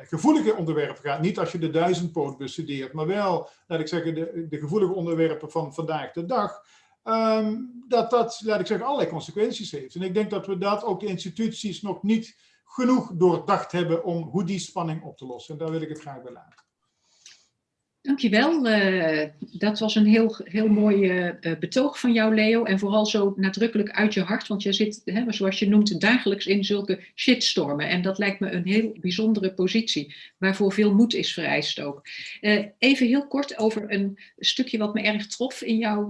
[SPEAKER 6] gevoelige onderwerpen gaat, niet als je de duizendpoot bestudeert, maar wel, laat ik zeggen, de, de gevoelige onderwerpen van vandaag de dag, um, dat dat, laat ik zeggen, allerlei consequenties heeft. En ik denk dat we dat ook de instituties nog niet genoeg doordacht hebben om hoe die spanning op te lossen. En daar wil ik het graag bij laten.
[SPEAKER 1] Dankjewel. Uh, dat was een heel, heel mooi uh, betoog van jou, Leo. En vooral zo nadrukkelijk uit je hart, want je zit, hè, zoals je noemt, dagelijks in zulke shitstormen. En dat lijkt me een heel bijzondere positie, waarvoor veel moed is vereist ook. Even heel kort over een stukje wat me erg trof in jouw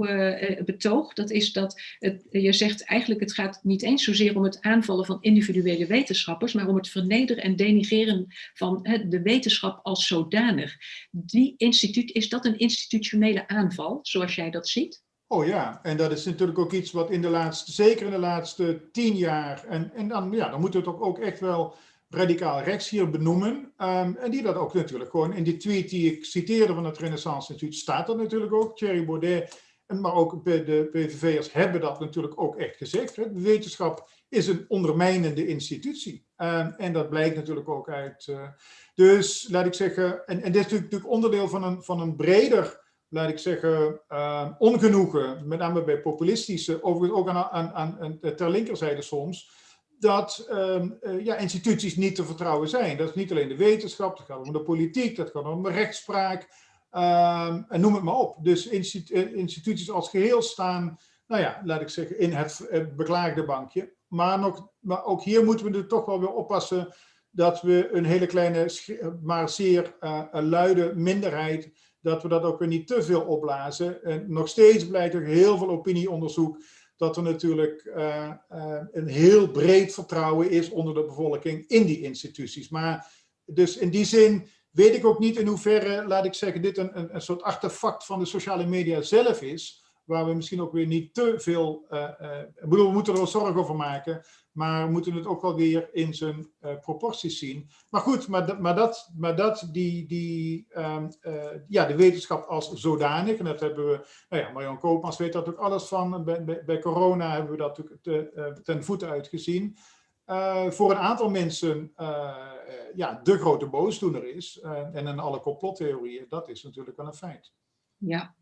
[SPEAKER 1] betoog. Dat is dat je zegt eigenlijk het gaat niet eens zozeer om het aanvallen van individuele wetenschappers, maar om het vernederen en denigreren van de wetenschap als zodanig. Die is dat een institutionele aanval, zoals jij dat ziet?
[SPEAKER 6] Oh ja, en dat is natuurlijk ook iets wat in de laatste, zeker in de laatste tien jaar, en, en dan, ja, dan moeten we het ook echt wel radicaal rechts hier benoemen. Um, en die dat ook natuurlijk gewoon in die tweet die ik citeerde van het Renaissance Instituut, staat dat natuurlijk ook. Thierry Baudet, maar ook de PVV'ers hebben dat natuurlijk ook echt gezegd. Hè. Wetenschap is een ondermijnende institutie. Um, en dat blijkt natuurlijk ook uit... Uh, dus laat ik zeggen, en, en dit is natuurlijk onderdeel van een, van een breder, laat ik zeggen, uh, ongenoegen, met name bij populistische, overigens ook aan, aan, aan, ter linkerzijde soms, dat uh, ja, instituties niet te vertrouwen zijn. Dat is niet alleen de wetenschap, dat gaat om de politiek, dat gaat om de rechtspraak, en noem het maar op. Dus institu instituties als geheel staan, nou ja, laat ik zeggen, in het beklaagde bankje. Maar, nog, maar ook hier moeten we er toch wel weer oppassen dat we een hele kleine, maar zeer uh, luide minderheid, dat we dat ook weer niet te veel opblazen. En nog steeds blijkt er heel veel opinieonderzoek dat er natuurlijk uh, uh, een heel breed vertrouwen is onder de bevolking in die instituties. Maar dus in die zin weet ik ook niet in hoeverre, laat ik zeggen, dit een, een, een soort artefact van de sociale media zelf is, waar we misschien ook weer niet te veel, ik bedoel, we moeten er wel zorgen over maken, maar we moeten het ook wel weer in zijn uh, proporties zien. Maar goed, maar, maar dat, maar dat die, die, uh, ja, de wetenschap als zodanig, en dat hebben we, nou ja, Marion Koopmans weet dat ook alles van, bij, bij, corona hebben we dat uh, ten voeten uitgezien. voor een aantal mensen ja, de grote boosdoener is, en in alle complottheorieën, dat is natuurlijk wel een feit.
[SPEAKER 1] Ja,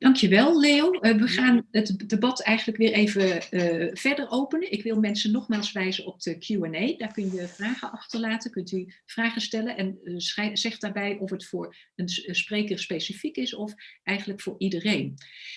[SPEAKER 1] Dankjewel, Leo. Uh, we gaan het debat eigenlijk weer even uh, verder openen. Ik wil mensen nogmaals wijzen op de Q&A. Daar kun je vragen achterlaten, kunt u vragen stellen en uh, zeg daarbij of het voor een spreker specifiek is of eigenlijk voor iedereen.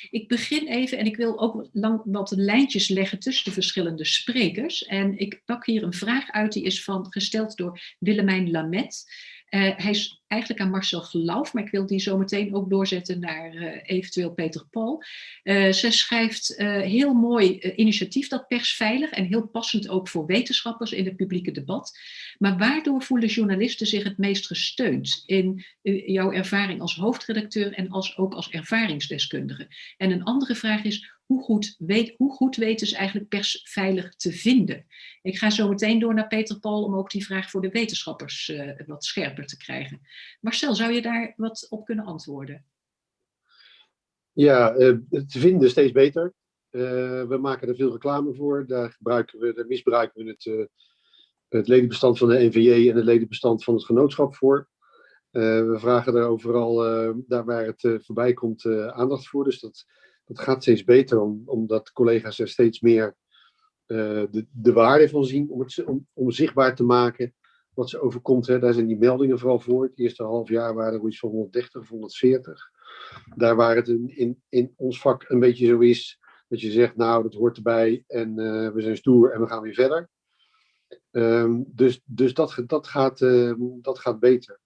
[SPEAKER 1] Ik begin even en ik wil ook lang wat lijntjes leggen tussen de verschillende sprekers. En ik pak hier een vraag uit, die is van, gesteld door Willemijn Lamet. hij is eigenlijk aan Marcel Geloof, maar ik wil die zo meteen ook doorzetten naar uh, eventueel Peter Paul. Uh, ze schrijft uh, heel mooi initiatief, dat persveilig en heel passend ook voor wetenschappers in het publieke debat. Maar waardoor voelen journalisten zich het meest gesteund in jouw ervaring als hoofdredacteur en als, ook als ervaringsdeskundige? En een andere vraag is, hoe goed, weet, hoe goed weten ze eigenlijk persveilig te vinden? Ik ga zo meteen door naar Peter Paul om ook die vraag voor de wetenschappers wat scherper te krijgen. Marcel, zou je daar wat op kunnen antwoorden?
[SPEAKER 5] Ja, uh, te vinden steeds beter. Uh, we maken er veel reclame voor. Daar, gebruiken we, daar misbruiken we het, uh, het ledenbestand van de NVJ en het ledenbestand van het genootschap voor. we vragen er overal, daar waar het voorbij komt, aandacht voor. Dus dat, dat gaat steeds beter, om, omdat collega's er steeds meer de, de waarde van zien om het om zichtbaar te maken wat ze overkomt. Hè. Daar zijn die meldingen vooral voor. Het eerste half jaar waren er iets van 130 of 140. Daar waar het in, in, ons vak een beetje zo is, dat je zegt, nou, dat hoort erbij en uh, we zijn stoer en we gaan weer verder. Um, dus dus dat, dat, gaat, uh, dat gaat beter.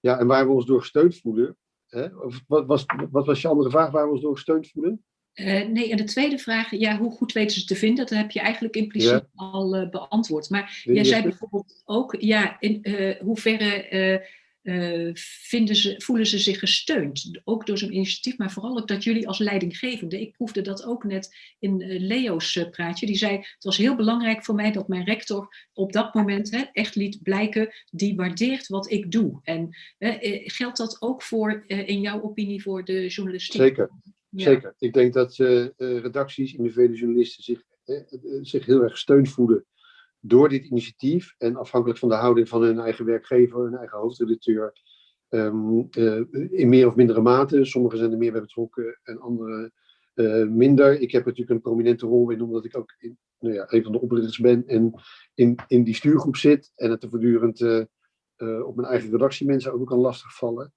[SPEAKER 5] Ja, en waar we ons door gesteund voelen, hè? Of, wat, was, wat was je andere vraag waar we ons door gesteund voelen?
[SPEAKER 1] Uh, nee, en de tweede vraag, ja, hoe goed weten ze te vinden? Dat heb je eigenlijk impliciet ja. al uh, beantwoord. Maar jij zei bijvoorbeeld ook, ja, in uh, hoeverre vinden ze, voelen ze zich gesteund? Ook door zo'n initiatief, maar vooral ook dat jullie als leidinggevende, ik proefde dat ook net in Leo's praatje, die zei, het was heel belangrijk voor mij dat mijn rector op dat moment hè, echt liet blijken, die waardeert wat ik doe. En geldt dat ook voor, in jouw opinie, voor de journalistiek?
[SPEAKER 5] Zeker. Zeker. Ik denk dat uh, redacties, individuele journalisten zich, uh, zich heel erg gesteund voelen door dit initiatief. En afhankelijk van de houding van hun eigen werkgever, hun eigen hoofdredacteur, um, in meer of mindere mate. Sommigen zijn er meer bij betrokken en anderen minder. Ik heb natuurlijk een prominente rol in, omdat ik ook in, nou ja, een van de oprichters ben en in, in die stuurgroep zit. En het er voortdurend op mijn eigen redactie mensen ook kan lastigvallen.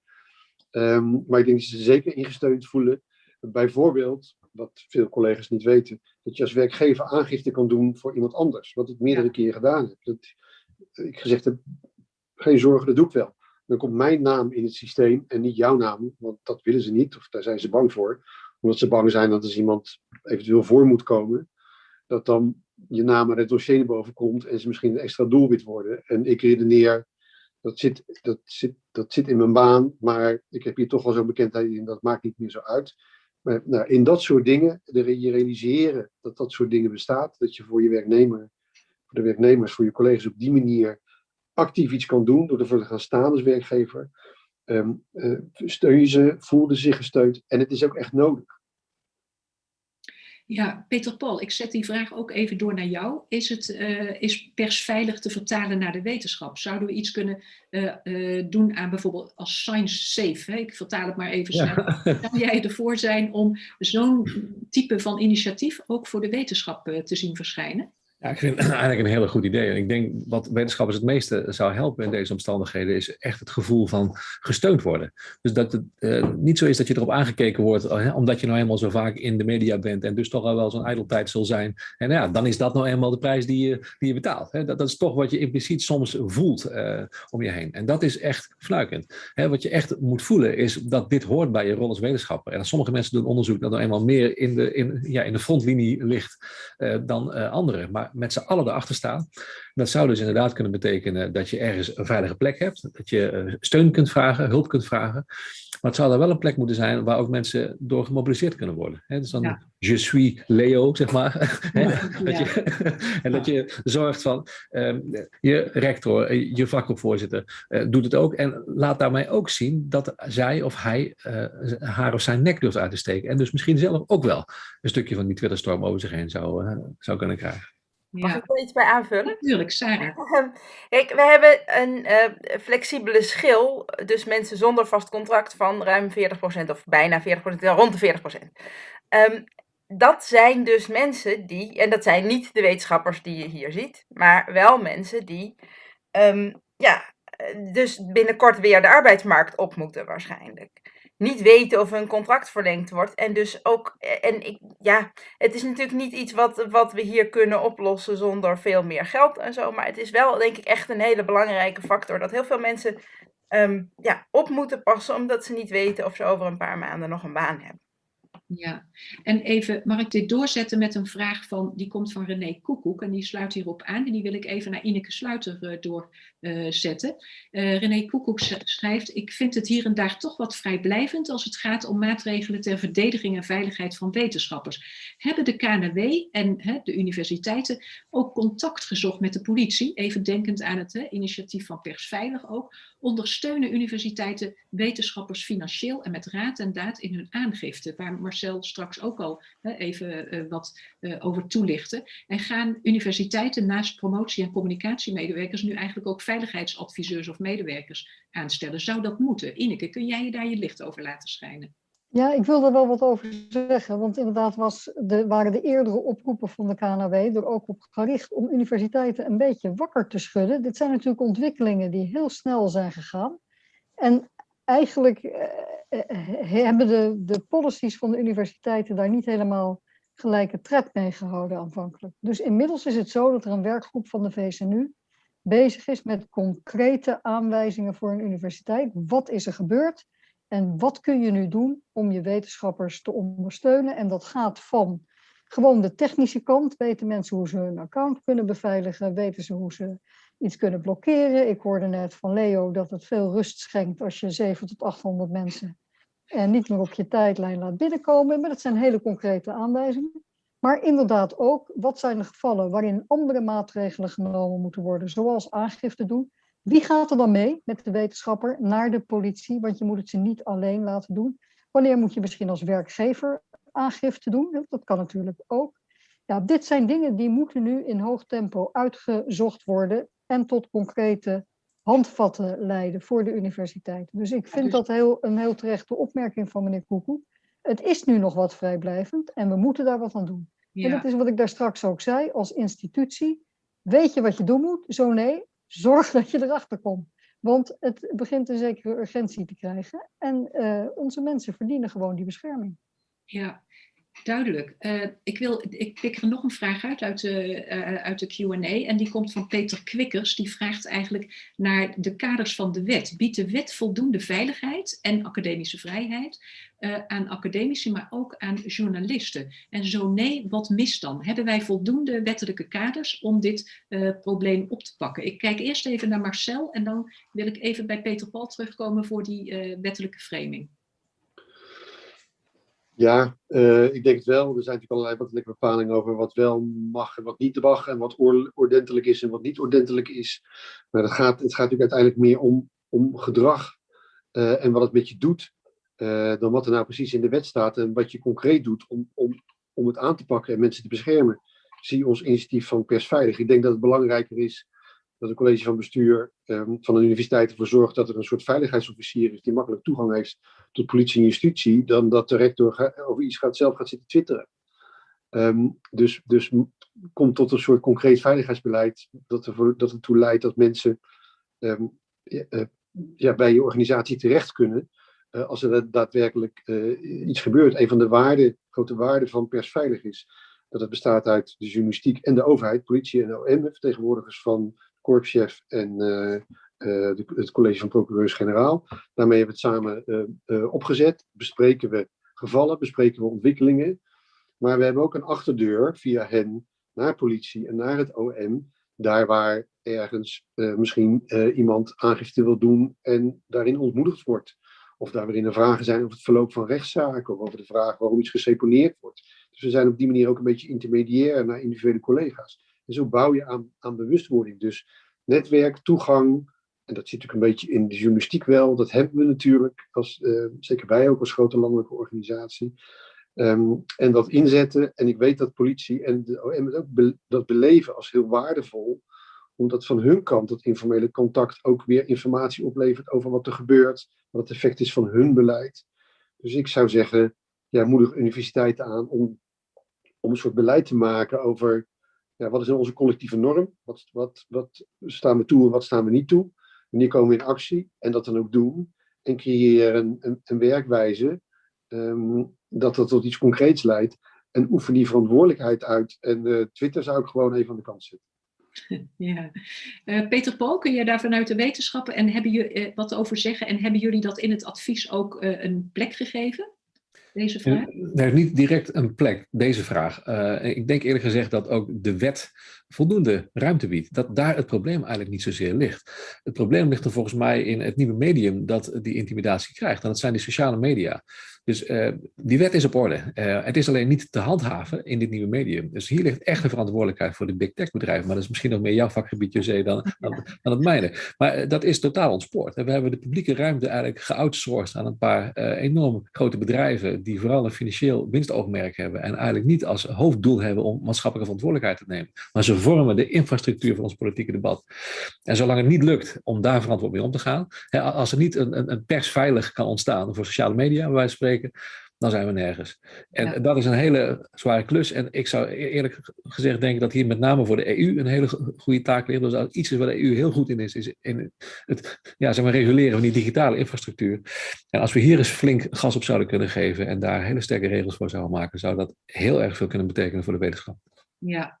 [SPEAKER 5] Um, maar ik denk dat ze zeker ingesteund voelen bijvoorbeeld, wat veel collega's niet weten, dat je als werkgever aangifte kan doen voor iemand anders, wat ik meerdere ja. keren gedaan heb. Dat ik gezegd heb, geen zorgen, dat doe ik wel. Dan komt mijn naam in het systeem en niet jouw naam, want dat willen ze niet, of daar zijn ze bang voor. Omdat ze bang zijn dat als iemand eventueel voor moet komen, dat dan je naam er het dossier naar boven komt en ze misschien een extra doelwit worden. En ik redeneer, dat zit, dat, zit, dat zit in mijn baan, maar ik heb hier toch wel zo'n bekendheid in, dat maakt niet meer zo uit. Maar nou, in dat soort dingen, je realiseren dat dat soort dingen bestaat, dat je voor je werknemer, voor de werknemers, voor je collega's op die manier actief iets kan doen, door ervoor te gaan staan als werkgever, um, uh, steun je ze, voelden zich gesteund en het is ook echt nodig.
[SPEAKER 1] Ja, Peter Paul, ik zet die vraag ook even door naar jou. Is, het, uh, is persveilig te vertalen naar de wetenschap? Zouden we iets kunnen uh, uh, doen aan bijvoorbeeld als science safe? Hè? Ik vertaal het maar even snel. Ja. Zou jij ervoor zijn om zo'n type van initiatief ook voor de wetenschap te zien verschijnen?
[SPEAKER 3] Ja, ik vind het eigenlijk een hele goed idee. En ik denk wat wetenschappers het meeste zou helpen in deze omstandigheden, is echt het gevoel van gesteund worden. Dus dat het uh, niet zo is dat je erop aangekeken wordt, uh, omdat je nou eenmaal zo vaak in de media bent en dus toch al wel zo'n ijdeltijd zal zijn. En ja, dan is dat nou eenmaal de prijs die je, die je betaalt. Hè. Dat, dat, is toch wat je impliciet soms voelt uh, om je heen. En dat is echt fnuikend. Hè, wat je echt moet voelen is dat dit hoort bij je rol als wetenschapper. En sommige mensen doen onderzoek dat nou eenmaal meer in de, in, ja, in de frontlinie ligt dan anderen. Maar met z'n allen erachter staan. Dat zou dus inderdaad kunnen betekenen dat je ergens een veilige plek hebt, dat je steun kunt vragen, hulp kunt vragen. Maar het zou er wel een plek moeten zijn waar ook mensen door gemobiliseerd kunnen worden. dus dan ja. je suis Leo, zeg maar. Ja. dat je, en dat je zorgt van um, je rector, je vakgroepvoorzitter uh, doet het ook. En laat daarmee ook zien dat zij of hij uh, haar of zijn nek durft uit te steken. En dus misschien zelf ook wel een stukje van die Twitterstorm over zich heen zou, uh, zou kunnen krijgen.
[SPEAKER 4] Mag ik er iets bij aanvullen?
[SPEAKER 1] Natuurlijk, Sarah.
[SPEAKER 4] Kijk, we hebben een uh, flexibele schil, dus mensen zonder vast contract van ruim 40% of bijna 40%, rond de 40%. Um, dat zijn dus mensen die, en dat zijn niet de wetenschappers die je hier ziet, maar wel mensen die, um, ja, dus binnenkort weer de arbeidsmarkt op moeten waarschijnlijk niet weten of hun contract verlengd wordt. En dus ook, en ik, ja, het is natuurlijk niet iets wat, wat we hier kunnen oplossen zonder veel meer geld en zo. Maar het is wel, denk ik, echt een hele belangrijke factor dat heel veel mensen um, ja, op moeten passen, omdat ze niet weten of ze over een paar maanden nog een baan hebben.
[SPEAKER 1] Ja, en even, mag ik dit doorzetten met een vraag van, die komt van René Koekoek en die sluit hierop aan en die wil ik even naar Ineke Sluiter uh, doorzetten. Uh, René Koekoek schrijft, ik vind het hier en daar toch wat vrijblijvend als het gaat om maatregelen ter verdediging en veiligheid van wetenschappers. Hebben de KNW en he, de universiteiten ook contact gezocht met de politie, even denkend aan het he, initiatief van Persveilig ook, ondersteunen universiteiten wetenschappers financieel en met raad en daad in hun aangifte, waar straks ook al hè, even uh, wat uh, over toelichten. En gaan universiteiten naast promotie- en communicatiemedewerkers nu eigenlijk ook veiligheidsadviseurs of medewerkers aanstellen? Zou dat moeten? Ineke, kun jij je daar je licht over laten schijnen?
[SPEAKER 2] Ja, ik wil er wel wat over zeggen, want inderdaad was de, waren de eerdere oproepen van de KNW er ook op gericht om universiteiten een beetje wakker te schudden. Dit zijn natuurlijk ontwikkelingen die heel snel zijn gegaan. En eigenlijk eh, hebben de, de policies van de universiteiten daar niet helemaal gelijke tred mee gehouden aanvankelijk. Dus inmiddels is het zo dat er een werkgroep van de VSNU bezig is met concrete aanwijzingen voor een universiteit. Wat is er gebeurd? En wat kun je nu doen om je wetenschappers te ondersteunen? En dat gaat van gewoon de technische kant. Weten mensen hoe ze hun account kunnen beveiligen? Weten ze hoe ze iets kunnen blokkeren? Ik hoorde net van Leo dat het veel rust schenkt als je 700 tot 800 mensen en niet meer op je tijdlijn laat binnenkomen. Maar dat zijn hele concrete aanwijzingen. Maar inderdaad ook, wat zijn de gevallen waarin andere maatregelen genomen moeten worden, zoals aangifte doen? Wie gaat er dan mee met de wetenschapper naar de politie? Want je moet het ze niet alleen laten doen. Wanneer moet je misschien als werkgever aangifte doen? Dat kan natuurlijk ook. Ja, dit zijn dingen die moeten nu in hoog tempo uitgezocht worden en tot concrete handvatten leiden voor de universiteit. Dus ik vind
[SPEAKER 1] dus-
[SPEAKER 2] dat heel, een heel terechte opmerking van meneer Koekoek. Het is nu nog wat vrijblijvend en we moeten daar wat aan doen. En dat is wat ik daar straks ook zei, als institutie. Weet je wat je doen moet? Zo nee, zorg dat je erachter komt. Want het begint een zekere urgentie te krijgen. En uh, onze mensen verdienen gewoon die bescherming.
[SPEAKER 1] Ja, Duidelijk. Uh, ik, wil, ik pik er nog een vraag uit uit de, uh, uit de Q&A en die komt van Peter Kwikkers. Die vraagt eigenlijk naar de kaders van de wet. Biedt de wet voldoende veiligheid en academische vrijheid uh, aan academici, maar ook aan journalisten? En zo nee, wat mist dan? Hebben wij voldoende wettelijke kaders om dit probleem op te pakken? Ik kijk eerst even naar Marcel en dan wil ik even bij Peter Paul terugkomen voor die wettelijke framing.
[SPEAKER 5] Ja, uh, ik denk het wel. Er zijn natuurlijk allerlei wettelijke bepalingen over wat wel mag en wat niet mag. En wat ordentelijk is en wat niet ordentelijk is. Maar het gaat, het gaat natuurlijk uiteindelijk meer om, om gedrag uh, en wat het met je doet. Uh, dan wat er nou precies in de wet staat en wat je concreet doet om, om, om het aan te pakken en mensen te beschermen. Zie ons initiatief van Persveilig. Ik denk dat het belangrijker is dat het college van bestuur um, van de universiteit ervoor zorgt dat er een soort veiligheidsofficier is die makkelijk toegang heeft tot politie en justitie, dan dat de rector over iets gaat, zelf gaat zitten twitteren. Um, dus, dus komt tot een soort concreet veiligheidsbeleid dat, ervoor, dat ertoe leidt dat mensen ja, uh, ja, bij je organisatie terecht kunnen uh, als er daadwerkelijk uh, iets gebeurt. Een van de waarden, grote waarden van persveilig is dat het bestaat uit de journalistiek en de overheid, politie en OM, vertegenwoordigers van korpschef en uh, de, het college van procureurs-generaal. Daarmee hebben we het samen uh, opgezet. Bespreken we gevallen, bespreken we ontwikkelingen. Maar we hebben ook een achterdeur via hen naar politie en naar het OM. Daar waar ergens misschien iemand aangifte wil doen en daarin ontmoedigd wordt. Of daar waarin er vragen zijn over het verloop van rechtszaken of over de vraag waarom iets geseponeerd wordt. Dus we zijn op die manier ook een beetje intermediair naar individuele collega's. En zo bouw je aan, aan bewustwording. Dus netwerk, toegang, en dat zit natuurlijk een beetje in de journalistiek wel, dat hebben we natuurlijk, als, uh, zeker wij ook als grote landelijke organisatie. Um, en dat inzetten, en ik weet dat politie en de OM ook dat beleven als heel waardevol, omdat van hun kant dat informele contact ook weer informatie oplevert over wat er gebeurt, wat het effect is van hun beleid. Dus ik zou zeggen, ja, moedig universiteiten aan om, om een soort beleid te maken over wat is onze collectieve norm? Wat, wat, wat staan we toe en wat staan we niet toe? Wanneer komen we in actie? En dat dan ook doen. En creëren een, een, werkwijze um, dat dat tot iets concreets leidt. En oefen die verantwoordelijkheid uit. En uh, Twitter zou ik gewoon even aan de kant zetten.
[SPEAKER 1] Ja. Uh, Peter Paul, kun je daar vanuit de wetenschappen en hebben jullie uh, wat over zeggen? En hebben jullie dat in het advies ook een plek gegeven? Deze vraag?
[SPEAKER 3] Nee, niet direct een plek, deze vraag. Uh, ik denk eerlijk gezegd dat ook de wet voldoende ruimte biedt. Dat daar het probleem eigenlijk niet zozeer ligt. Het probleem ligt er volgens mij in het nieuwe medium dat die intimidatie krijgt. En dat zijn die sociale media. Dus uh, die wet is op orde. Uh, het is alleen niet te handhaven in dit nieuwe medium. Dus hier ligt echt de verantwoordelijkheid voor de big tech bedrijven. Maar dat is misschien nog meer jouw vakgebied, José, dan, dan, dan het mijne. Maar uh, dat is totaal ontspoord. We hebben de publieke ruimte eigenlijk geoutsourced aan een paar enorm grote bedrijven die vooral een financieel winstoogmerk hebben en eigenlijk niet als hoofddoel hebben om maatschappelijke verantwoordelijkheid te nemen. Maar ze vormen de infrastructuur van ons politieke debat. En zolang het niet lukt om daar verantwoord mee om te gaan, hè, als er niet een, een, een pers veilig kan ontstaan voor sociale media, waar wij spreken, dan zijn we nergens. En ja. dat is een hele zware klus. En ik zou eerlijk gezegd denken dat hier met name voor de EU een hele goede taak ligt. Dus iets is waar de EU heel goed in is, is in het ja, zeg maar, reguleren van die digitale infrastructuur. En als we hier eens flink gas op zouden kunnen geven en daar hele sterke regels voor zouden maken, zou dat heel erg veel kunnen betekenen voor de wetenschap.
[SPEAKER 1] Ja,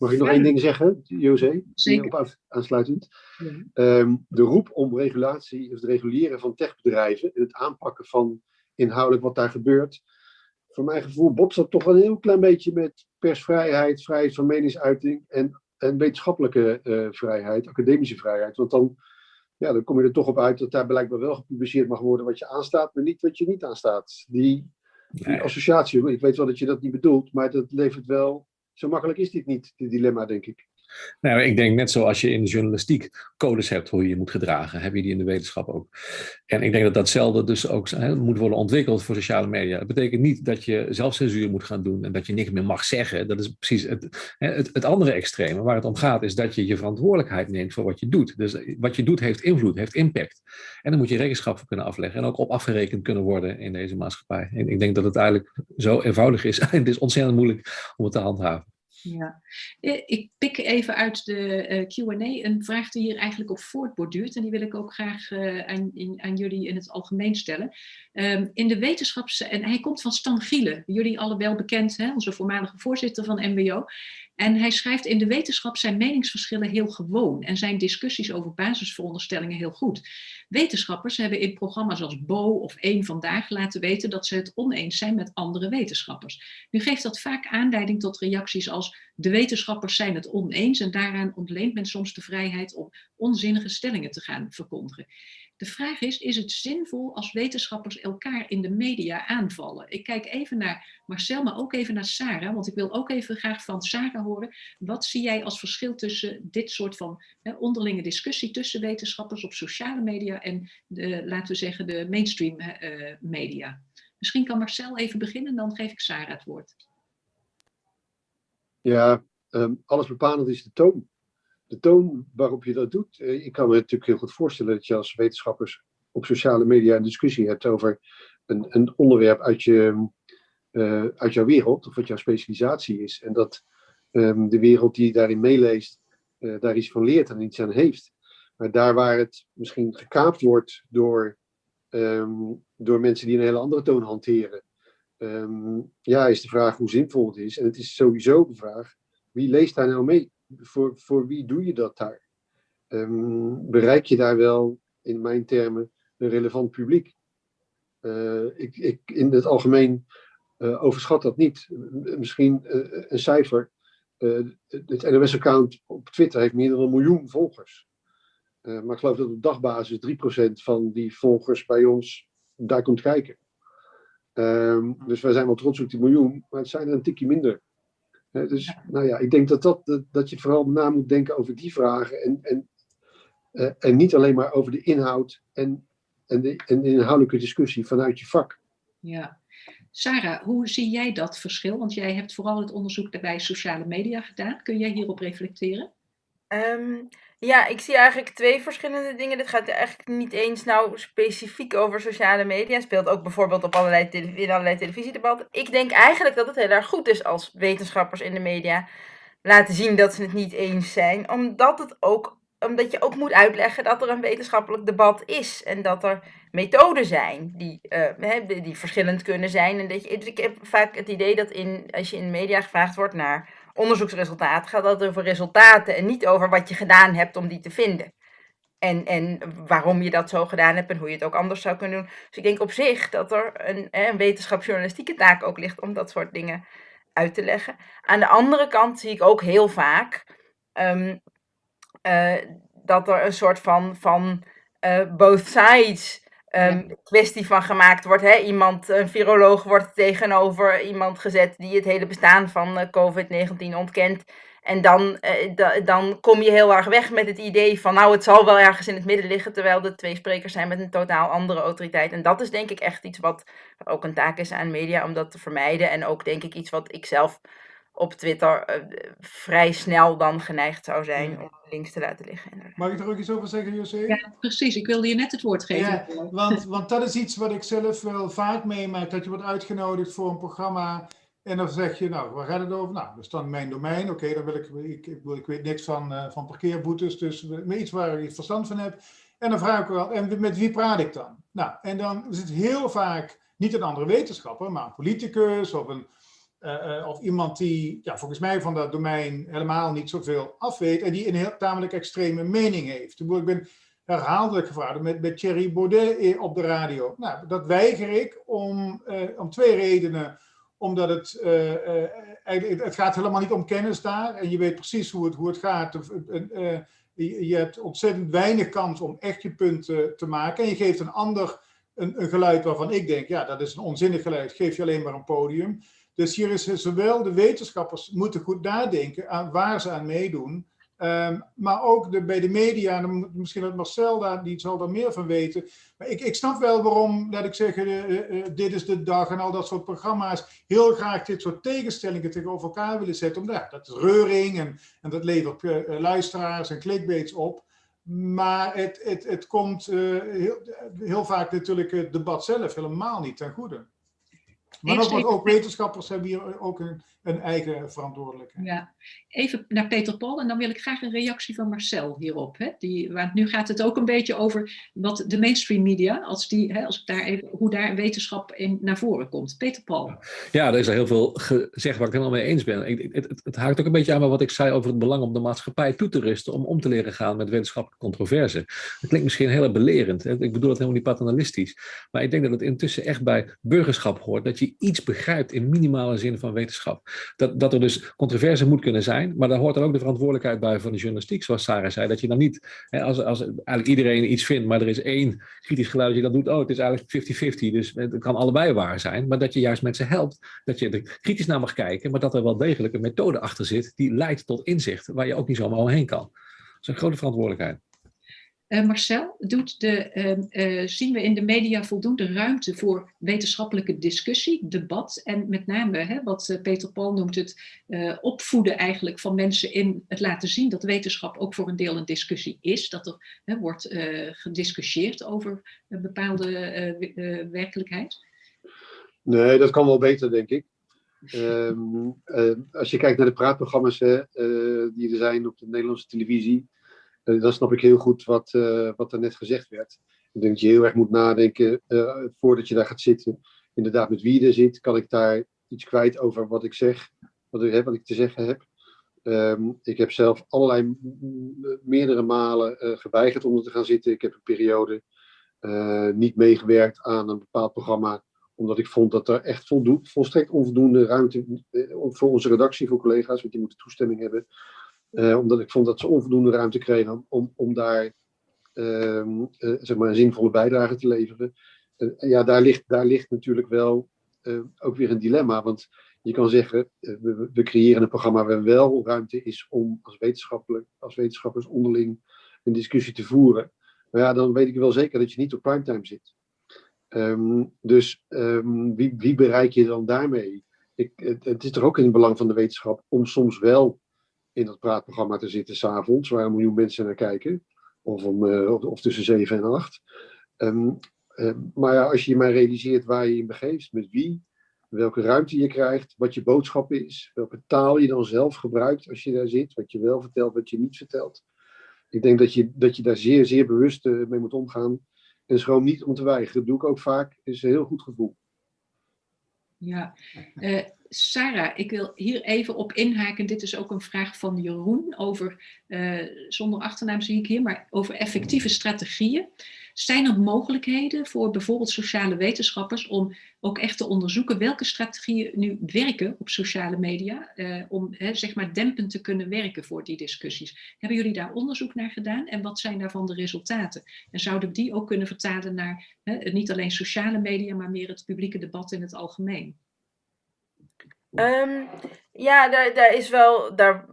[SPEAKER 5] Mag ik nog één ding zeggen, José?
[SPEAKER 1] Zeker.
[SPEAKER 5] Aansluitend.
[SPEAKER 1] Ja.
[SPEAKER 5] Ehm, de roep om regulatie, het reguleren van techbedrijven en het aanpakken van inhoudelijk wat daar gebeurt. Voor mijn gevoel botst dat toch wel een heel klein beetje met persvrijheid, vrijheid van meningsuiting en, en wetenschappelijke eh, vrijheid, academische vrijheid. Want dan, ja, dan kom je er toch op uit dat daar blijkbaar wel gepubliceerd mag worden wat je aanstaat, maar niet wat je niet aanstaat. Die, die associatie, ik weet wel dat je dat niet bedoelt, maar dat levert wel. Zo makkelijk is dit niet, dit dilemma, denk ik.
[SPEAKER 3] Nou, ik denk net zoals je in de journalistiek codes hebt hoe je je moet gedragen, heb je die in de wetenschap ook. En ik denk dat datzelfde dus ook moet worden ontwikkeld voor sociale media. Dat betekent niet dat je zelfcensuur moet gaan doen en dat je niks meer mag zeggen. Dat is precies het, het, het andere extreme. Waar het om gaat is dat je je verantwoordelijkheid neemt voor wat je doet. Dus wat je doet heeft invloed, heeft impact. En dan moet je rekenschap voor kunnen afleggen en ook op afgerekend kunnen worden in deze maatschappij. En ik denk dat het eigenlijk zo eenvoudig is. het is ontzettend moeilijk om het te handhaven.
[SPEAKER 1] Ja, Eh, ik pik even uit de eh, Q&A een vraag die hier eigenlijk op voortborduurt. En die wil ik ook graag eh, aan, aan jullie in het algemeen stellen. Ehm, in de wetenschaps... En hij komt van Stan Gielen, jullie alle wel bekend, hè, onze voormalige voorzitter van MBO. En hij schrijft, in de wetenschap zijn meningsverschillen heel gewoon en zijn discussies over basisveronderstellingen heel goed. Wetenschappers hebben in programma's als Bo of Eén Vandaag laten weten dat ze het oneens zijn met andere wetenschappers. Nu geeft dat vaak aanleiding tot reacties als de wetenschappers zijn het oneens en daaraan ontleent men soms de vrijheid om onzinnige stellingen te gaan verkondigen. De vraag is, is het zinvol als wetenschappers elkaar in de media aanvallen? Ik kijk even naar Marcel, maar ook even naar Sarah, want ik wil ook even graag van Sarah horen. Wat zie jij als verschil tussen dit soort van hè, onderlinge discussie tussen wetenschappers op sociale media en de, laten we zeggen, de mainstream eh, media? Misschien kan Marcel even beginnen, dan geef ik Sarah het woord.
[SPEAKER 5] Ja, ehm, alles bepalend is de toon. De toon waarop je dat doet. Eh, ik kan me natuurlijk heel goed voorstellen dat je als wetenschappers op sociale media een discussie hebt over een, een onderwerp uit, je, eh, uit jouw wereld, of wat jouw specialisatie is. En dat ehm, de wereld die daarin meeleest, eh, daar iets van leert en iets aan heeft. Maar daar waar het misschien gekaapt wordt door, ehm, door mensen die een hele andere toon hanteren, ehm, ja, is de vraag hoe zinvol het is. En het is sowieso de vraag, wie leest daar nou mee? Voor, voor wie doe je dat daar? Ehm, bereik je daar wel, in mijn termen, een relevant publiek? Eh, ik, ik in het algemeen eh, overschat dat niet. Misschien eh, een cijfer. Het NOS-account op Twitter heeft meer dan een miljoen volgers. Maar ik geloof dat op dagbasis 3% van die volgers bij ons daar komt kijken. Ehm, dus wij zijn wel trots op die miljoen, maar het zijn er een tikje minder. Dus nou ja, ik denk dat, dat, dat, dat je vooral na moet denken over die vragen en, en, eh, en niet alleen maar over de inhoud en, en, de, en de inhoudelijke discussie vanuit je vak.
[SPEAKER 1] Ja. Sarah, hoe zie jij dat verschil? Want jij hebt vooral het onderzoek bij sociale media gedaan. Kun jij hierop reflecteren?
[SPEAKER 4] Ehm, ja, ik zie eigenlijk twee verschillende dingen. Dit gaat eigenlijk niet eens nou specifiek over sociale media. Speelt ook bijvoorbeeld op allerlei in allerlei televisiedebatten. Ik denk eigenlijk dat het heel erg goed is als wetenschappers in de media laten zien dat ze het niet eens zijn. Omdat, het ook, omdat je ook moet uitleggen dat er een wetenschappelijk debat is. En dat er methoden zijn die, die die verschillend kunnen zijn. En dat je, ik heb vaak het idee dat in, als je in de media gevraagd wordt naar onderzoeksresultaten, gaat dat over resultaten en niet over wat je gedaan hebt om die te vinden. En, en waarom je dat zo gedaan hebt en hoe je het ook anders zou kunnen doen. Dus ik denk op zich dat er een, een wetenschapsjournalistieke taak ook ligt om dat soort dingen uit te leggen. Aan de andere kant zie ik ook heel vaak ehm, eh, dat er een soort van, van eh, both sides ehm, kwestie van gemaakt wordt. Hè? Iemand, een viroloog wordt tegenover iemand gezet die het hele bestaan van eh, COVID-19 ontkent. En dan, eh, da- dan kom je heel erg weg met het idee van, nou, het zal wel ergens in het midden liggen, terwijl de twee sprekers zijn met een totaal andere autoriteit. En dat is denk ik echt iets wat wat ook een taak is aan media om dat te vermijden. En ook denk ik iets wat ik zelf op Twitter eh, vrij snel dan geneigd zou zijn om links te laten liggen. inderdaad.
[SPEAKER 6] Mag ik er ook iets over zeggen, José?
[SPEAKER 1] Ja, precies. Ik wilde je net het woord geven.
[SPEAKER 6] Ja, want, want dat is iets wat ik zelf wel vaak meemaak. Dat je wordt uitgenodigd voor een programma. En dan zeg je, nou, waar gaat het over? Nou, dat is dan mijn domein. Oké, dan wil ik, ik, ik, wil- ik weet niks van, eh, van parkeerboetes. Dus iets waar ik verstand van heb. En dan vraag ik wel, en met wie praat ik dan? Nou, en dan is het heel vaak niet een andere wetenschapper, maar een politicus of een, of iemand die ja, volgens mij van dat domein helemaal niet zoveel afweet en die een heel tamelijk extreme mening heeft. Ik ben herhaaldelijk gevraagd met, met Thierry Baudet op de radio. Nou, dat weiger ik om, om twee redenen omdat het, het gaat helemaal niet om kennis daar. En je weet precies hoe het, hoe het gaat. Uh, je hebt ontzettend weinig kans om echt je punt te maken. En je geeft een ander een, een, geluid waarvan ik denk, ja, dat is een onzinnig geluid. Geef je alleen maar een podium. Dus hier is zowel de wetenschappers moeten goed nadenken aan waar ze aan meedoen. Um, maar ook de, bij de media, en misschien dat Marcel daar, die zal daar meer van weten. Maar ik, ik snap wel waarom, laat ik zeggen, uh, uh, dit is de dag en al dat soort programma's heel graag dit soort tegenstellingen tegenover elkaar willen zetten. Omdat dat is reuring en, en dat levert luisteraars en clickbaits op. Maar het, het, het komt heel, heel vaak natuurlijk het debat zelf helemaal niet ten goede. Maar ook wetenschappers hebben hier ook een, een, eigen verantwoordelijkheid.
[SPEAKER 1] Ja, even naar Peter Paul en dan wil ik graag een reactie van Marcel hierop. Hè? Die, want nu gaat het ook een beetje over wat de mainstream media, als die, hè, als ik daar even, hoe daar wetenschap in naar voren komt. Peter Paul.
[SPEAKER 3] Ja, er is al heel veel gezegd waar ik het helemaal mee eens ben. Ik, het, het, het, haakt ook een beetje aan bij wat ik zei over het belang om de maatschappij toe te rusten om om te leren gaan met wetenschappelijke controverse. Dat klinkt misschien heel belerend. Hè? Ik bedoel het helemaal niet paternalistisch. Maar ik denk dat het intussen echt bij burgerschap hoort. Dat je iets begrijpt in minimale zin van wetenschap. Dat, dat er dus controverse moet kunnen zijn, maar daar hoort dan ook de verantwoordelijkheid bij van de journalistiek, zoals Sarah zei. Dat je dan niet, hè, als, als eigenlijk iedereen iets vindt, maar er is één kritisch geluid dat doet, oh, het is eigenlijk 50-50, dus het kan allebei waar zijn. Maar dat je juist mensen helpt, dat je er kritisch naar mag kijken, maar dat er wel degelijk een methode achter zit die leidt tot inzicht, waar je ook niet zomaar omheen kan. Dat is een grote verantwoordelijkheid.
[SPEAKER 1] Uh, Marcel, doet de, uh, uh, zien we in de media voldoende ruimte voor wetenschappelijke discussie, debat en met name hè, wat Peter Paul noemt het opvoeden eigenlijk van mensen in het laten zien dat wetenschap ook voor een deel een discussie is, dat er hè, wordt gediscussieerd over een bepaalde werkelijkheid?
[SPEAKER 5] Nee, dat kan wel beter denk ik. Ehm, als je kijkt naar de praatprogramma's die er zijn op de Nederlandse televisie, dan snap ik heel goed wat, uh, wat er net gezegd werd. Ik denk dat je heel erg moet nadenken uh, voordat je daar gaat zitten. Inderdaad, met wie er zit, kan ik daar iets kwijt over wat ik zeg, wat ik, wat ik te zeggen heb. Um, ik heb zelf allerlei meerdere malen geweigerd om er te gaan zitten. Ik heb een periode niet meegewerkt aan een bepaald programma, omdat ik vond dat er echt volstrekt onvoldoende ruimte voor onze redactie, voor collega's, want die moeten toestemming hebben uh, omdat ik vond dat ze onvoldoende ruimte kregen om, om daar uh, uh, zeg maar een zinvolle bijdrage te leveren. ja, daar ligt, daar ligt natuurlijk wel ook weer een dilemma. Want je kan zeggen, we, creëren een programma waar wel ruimte is om als, wetenschappelijk, als wetenschappers onderling een discussie te voeren. Maar ja, dan weet ik wel zeker dat je niet op primetime zit. Um, dus um, wie, wie, bereik je dan daarmee? Ik, het, het, is toch ook in het belang van de wetenschap om soms wel in dat praatprogramma te zitten s'avonds, waar een miljoen mensen naar kijken. Of, om, uh, of, tussen zeven en acht. Um, uh, maar ja, als je je maar realiseert waar je in begeeft, met wie, welke ruimte je krijgt, wat je boodschap is, welke taal je dan zelf gebruikt als je daar zit, wat je wel vertelt, wat je niet vertelt. Ik denk dat je, dat je daar zeer, zeer bewust uh, mee moet omgaan. En schroom niet om te weigeren. Dat doe ik ook vaak. Is een heel goed gevoel.
[SPEAKER 1] Ja, uh, Sarah, ik wil hier even op inhaken. Dit is ook een vraag van Jeroen over, uh, zonder achternaam zie ik hier, maar over effectieve strategieën. Zijn er mogelijkheden voor bijvoorbeeld sociale wetenschappers om ook echt te onderzoeken welke strategieën nu werken op sociale media, uh, om hè, zeg maar dempend te kunnen werken voor die discussies? Hebben jullie daar onderzoek naar gedaan en wat zijn daarvan de resultaten? En zouden die ook kunnen vertalen naar hè, niet alleen sociale media, maar meer het publieke debat in het algemeen?
[SPEAKER 4] Um, ja, daar, daar is wel, daar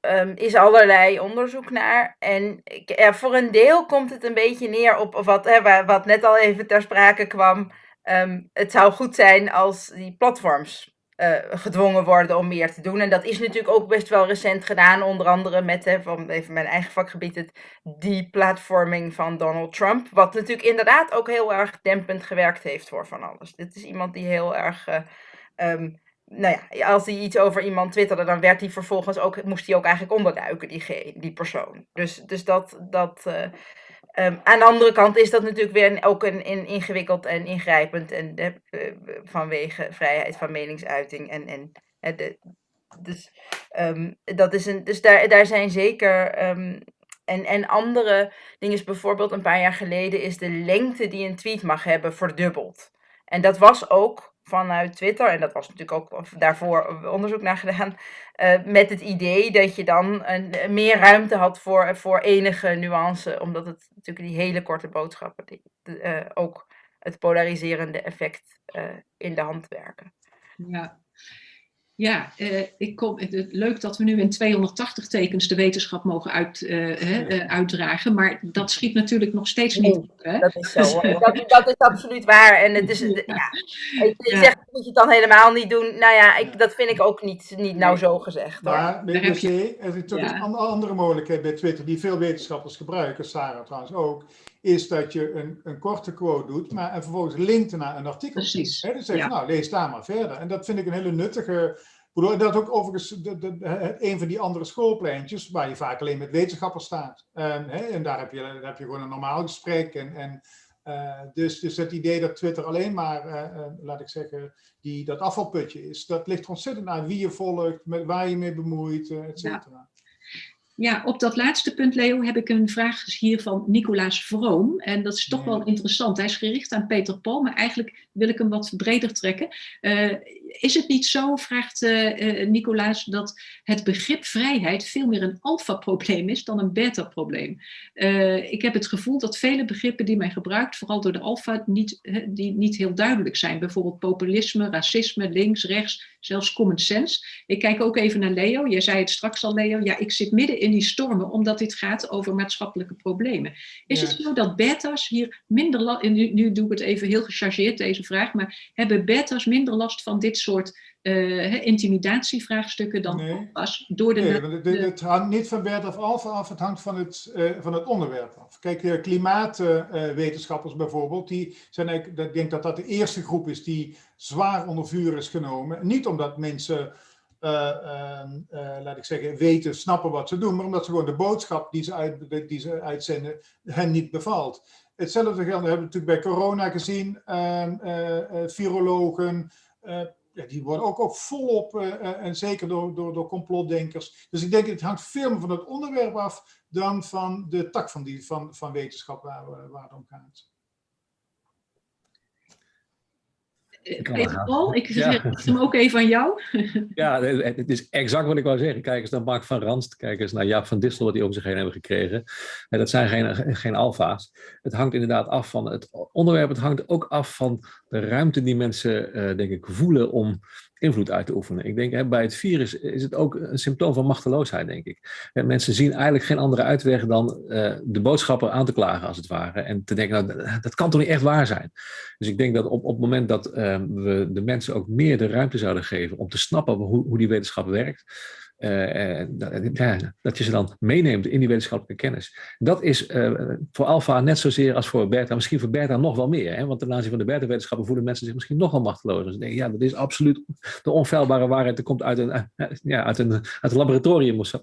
[SPEAKER 4] um, is allerlei onderzoek naar. En ja, voor een deel komt het een beetje neer op wat, hè, wat net al even ter sprake kwam. Um, het zou goed zijn als die platforms uh, gedwongen worden om meer te doen. En dat is natuurlijk ook best wel recent gedaan, onder andere met, hè, van even mijn eigen vakgebied, het deplatforming van Donald Trump. Wat natuurlijk inderdaad ook heel erg dempend gewerkt heeft voor van alles. Dit is iemand die heel erg. Um, nou ja, als hij iets over iemand twitterde, dan werd hij vervolgens ook, moest hij ook eigenlijk onderduiken, die, die persoon. Dus, dus dat, dat, uh, Ehm, aan de andere kant is dat natuurlijk weer ook een, ingewikkeld en ingrijpend en eh, eh, vanwege vrijheid van meningsuiting en, en eh, dus, ehm, dat is een, dus daar, daar zijn zeker ehm, en, en andere dingen, bijvoorbeeld een paar jaar geleden is de lengte die een tweet mag hebben verdubbeld. En dat was ook vanuit Twitter, en dat was natuurlijk ook daarvoor onderzoek naar gedaan, uh, met het idee dat je dan een, meer ruimte had voor, voor enige nuance, omdat het natuurlijk die hele korte boodschappen die, uh, ook het polariserende effect in de hand werken.
[SPEAKER 1] Ja, ja, uh, ik kom, het, leuk dat we nu in 280 tekens de wetenschap mogen uit, uh, uh, uitdragen, maar dat schiet natuurlijk nog steeds niet op. Hè?
[SPEAKER 4] Dat is zo, dat, dat, is absoluut waar. En het is, ja. ja ik ja. zeg, moet je het dan helemaal niet doen? Nou ja, ik, dat vind ik ook niet, niet nou zo gezegd. Hoor.
[SPEAKER 6] Maar BBC, er is natuurlijk een andere mogelijkheid bij Twitter die veel wetenschappers gebruiken, Sarah trouwens ook, is dat je een, een korte quote doet, maar en vervolgens linkt naar een artikel.
[SPEAKER 1] Precies.
[SPEAKER 6] He, dus zeg je, ja. nou, lees daar maar verder. En dat vind ik een hele nuttige... Dat ook overigens de, de, de, een van die andere schoolpleintjes, waar je vaak alleen met wetenschappers staat. En, he, en daar, heb je, daar heb je gewoon een normaal gesprek. En, en, uh, dus, dus het idee dat Twitter alleen maar, uh, uh, laat ik zeggen, die, dat afvalputje is, dat ligt ontzettend aan wie je volgt, met waar je mee bemoeit, et cetera.
[SPEAKER 1] Ja. Ja, op dat laatste punt, Leo, heb ik een vraag hier van Nicolaas Vroom. En dat is toch wel interessant. Hij is gericht aan Peter Paul, maar eigenlijk wil ik hem wat breder trekken. Uh, is het niet zo, vraagt uh, uh, Nicolaas, dat het begrip vrijheid veel meer een alfa-probleem is dan een beta-probleem? ik heb het gevoel dat vele begrippen die men gebruikt, vooral door de alfa, niet, die niet heel duidelijk zijn. Bijvoorbeeld populisme, racisme, links, rechts, zelfs common sense. Ik kijk ook even naar Leo. Jij zei het straks al, Leo. Ja, ik zit midden in die stormen, omdat dit gaat over maatschappelijke problemen. Is ja. het zo dat beta's hier minder last, nu, nu doe ik het even heel gechargeerd deze vraag, maar hebben beta's minder last van dit soort uh, intimidatievraagstukken dan
[SPEAKER 6] nee.
[SPEAKER 1] alfa's? Door de,
[SPEAKER 6] nee, het, hangt niet van beta of alfa af, het hangt van het, uh, van het onderwerp af. Kijk, uh, klimaatwetenschappers bijvoorbeeld, die zijn eigenlijk, ik denk dat dat de eerste groep is die zwaar onder vuur is genomen. Niet omdat mensen uh, laat ik zeggen, weten, snappen wat ze doen, maar omdat ze gewoon de boodschap die ze, uit, die ze uitzenden hen niet bevalt. Hetzelfde geldt, we hebben natuurlijk bij corona gezien, virologen, ja, die worden ook, ook volop, en zeker door, door, door complotdenkers. Dus ik denk, het hangt veel meer van het onderwerp af dan van de tak van, die, van, van wetenschap waar, waar het om gaat.
[SPEAKER 1] Paul, ik zeg ja. hem ook even aan jou.
[SPEAKER 3] Ja, het is exact wat ik wou zeggen. Kijk eens naar Mark van Ranst, kijk eens naar Jaap van Distel, wat die over zich heen hebben gekregen. En dat zijn geen, geen alfa's. Het hangt inderdaad af van het onderwerp, het hangt ook af van de ruimte die mensen, uh, denk ik, voelen om invloed uit te oefenen. Ik denk, hè, bij het virus is het ook een symptoom van machteloosheid, denk ik. En mensen zien eigenlijk geen andere uitweg dan uh, de boodschapper aan te klagen, als het ware. En te denken, nou, dat kan toch niet echt waar zijn? Dus ik denk dat op, op het moment dat uh, we de mensen ook meer de ruimte zouden geven om te snappen hoe, hoe die wetenschap werkt, uh, ja, dat je ze dan meeneemt in die wetenschappelijke kennis. Dat is uh, voor alfa net zozeer als voor beta, misschien voor beta nog wel meer. Hè? Want ten aanzien van de beta-wetenschappen voelen mensen zich misschien nog wel machteloos. Dus denken, ja, dat is absoluut de onfeilbare waarheid. Dat komt uit een, ja, uit een, uit een laboratorium of zo.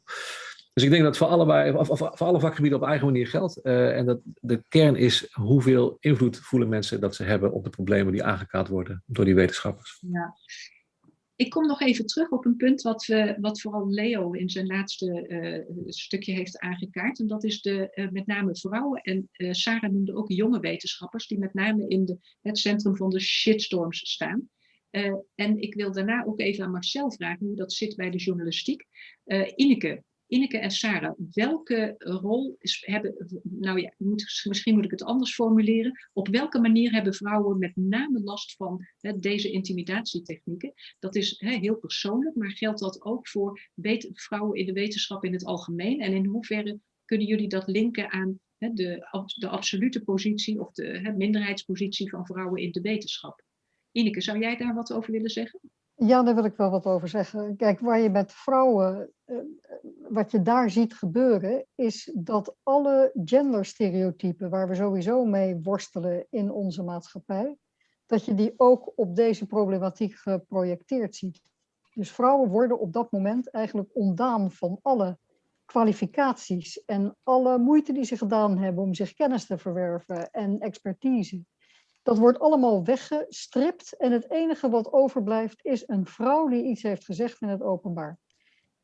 [SPEAKER 3] Dus ik denk dat voor alle, voor alle vakgebieden op eigen manier geldt. En dat de kern is hoeveel invloed voelen mensen dat ze hebben op de problemen die aangekaart worden door die wetenschappers.
[SPEAKER 1] Ja. Ik kom nog even terug op een punt wat, we, wat vooral Leo in zijn laatste uh, stukje heeft aangekaart. En dat is de, uh, met name vrouwen. En uh, Sarah noemde ook jonge wetenschappers die met name in de, het centrum van de shitstorms staan. en ik wil daarna ook even aan Marcel vragen hoe dat zit bij de journalistiek. Ineke, Ineke en Sarah, welke rol is, hebben, nou ja, misschien moet ik het anders formuleren. Op welke manier hebben vrouwen met name last van hè, deze intimidatietechnieken? Dat is hè, heel persoonlijk, maar geldt dat ook voor vrouwen in de wetenschap in het algemeen? En in hoeverre kunnen jullie dat linken aan hè, de, de absolute positie of de minderheidspositie van vrouwen in de wetenschap? Ineke, zou jij daar wat over willen zeggen?
[SPEAKER 2] Ja, daar wil ik wel wat over zeggen. Kijk, waar je met vrouwen, wat je daar ziet gebeuren, is dat alle genderstereotypen waar we sowieso mee worstelen in onze maatschappij, dat je die ook op deze problematiek geprojecteerd ziet. Dus vrouwen worden op dat moment eigenlijk ontdaan van alle kwalificaties en alle moeite die ze gedaan hebben om zich kennis te verwerven en expertise, dat wordt allemaal weggestript en het enige wat overblijft is een vrouw die iets heeft gezegd in het openbaar.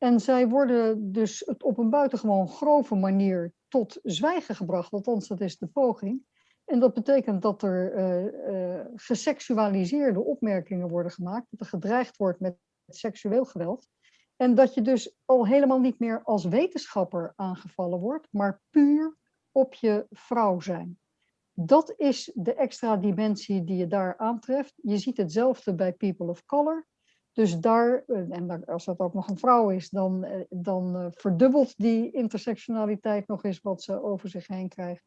[SPEAKER 2] En zij worden dus op een buitengewoon grove manier tot zwijgen gebracht, althans dat is de poging. En dat betekent dat er uh, geseksualiseerde opmerkingen worden gemaakt, dat er gedreigd wordt met seksueel geweld. En dat je dus al helemaal niet meer als wetenschapper aangevallen wordt, maar puur op je vrouw zijn. Dat is de extra dimensie die je daar aantreft. Je ziet hetzelfde bij people of color. Dus daar, eh, en als dat ook nog een vrouw is, dan, dan verdubbelt die intersectionaliteit nog eens wat ze over zich heen krijgt.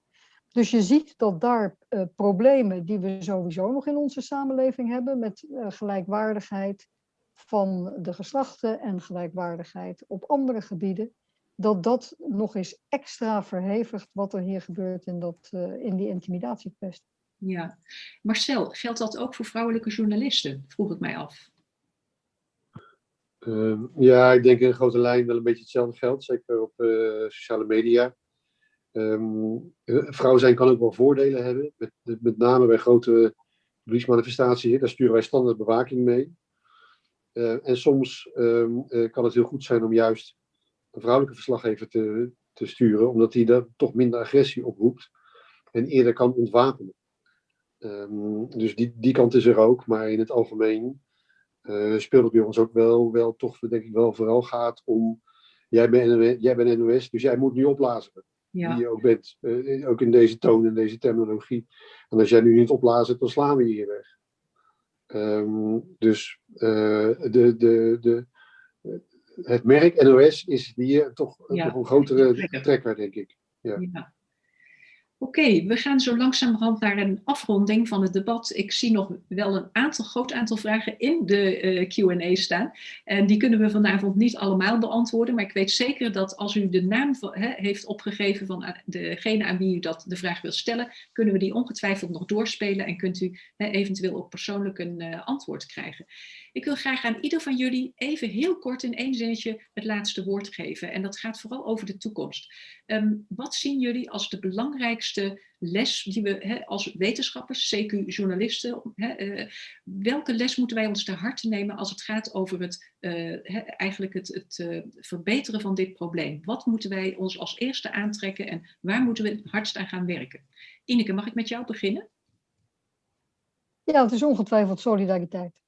[SPEAKER 2] Dus je ziet dat daar problemen die we sowieso nog in onze samenleving hebben, met gelijkwaardigheid van de geslachten en gelijkwaardigheid op andere gebieden, dat dat nog eens extra verhevigt wat er hier gebeurt in, dat, uh, in die intimidatiekwestie.
[SPEAKER 1] Ja, Marcel, geldt dat ook voor vrouwelijke journalisten? Vroeg ik mij af.
[SPEAKER 5] Uh, ja, ik denk in grote lijn wel een beetje hetzelfde geldt, zeker op uh, sociale media. Um, vrouw zijn kan ook wel voordelen hebben, met, met name bij grote publieksmanifestaties. Daar sturen wij standaard bewaking mee. Uh, en soms uh, kan het heel goed zijn om juist een vrouwelijke verslaggever te, te sturen, omdat die daar toch minder agressie oproept en eerder kan ontwapenen. Dus die, die kant is er ook, maar in het algemeen uh, speelt het bij ons ook wel, wel toch, denk ik wel, vooral gaat om, jij bent, jij bent NOS, dus jij moet nu opblazen. Ja. Die je ook bent, uh, ook in deze toon en deze terminologie. En als jij nu niet opblazen, dan slaan we je hier weg. Um, dus uh, de, de, de, het merk NOS is hier toch ja. nog een grotere trekker, denk ik. Ja. ja.
[SPEAKER 1] Oké, we gaan zo langzamerhand naar een afronding van het debat. Ik zie nog wel een aantal, groot aantal vragen in de uh, Q&A staan. En die kunnen we vanavond niet allemaal beantwoorden. Maar ik weet zeker dat als u de naam van, he, heeft opgegeven van degene aan wie u dat, de vraag wil stellen, kunnen we die ongetwijfeld nog doorspelen en kunt u eventueel ook persoonlijk een uh, antwoord krijgen. Ik wil graag aan ieder van jullie even heel kort in één zinnetje het laatste woord geven. En dat gaat vooral over de toekomst. Um, wat zien jullie als de belangrijkste les die we he, als wetenschappers, CQ-journalisten, uh, welke les moeten wij ons ter harte nemen als het gaat over het, uh, he, eigenlijk het, het uh, verbeteren van dit probleem? Wat moeten wij ons als eerste aantrekken en waar moeten we het hardst aan gaan werken? Ineke, mag ik met jou beginnen?
[SPEAKER 2] Ja, het is ongetwijfeld solidariteit.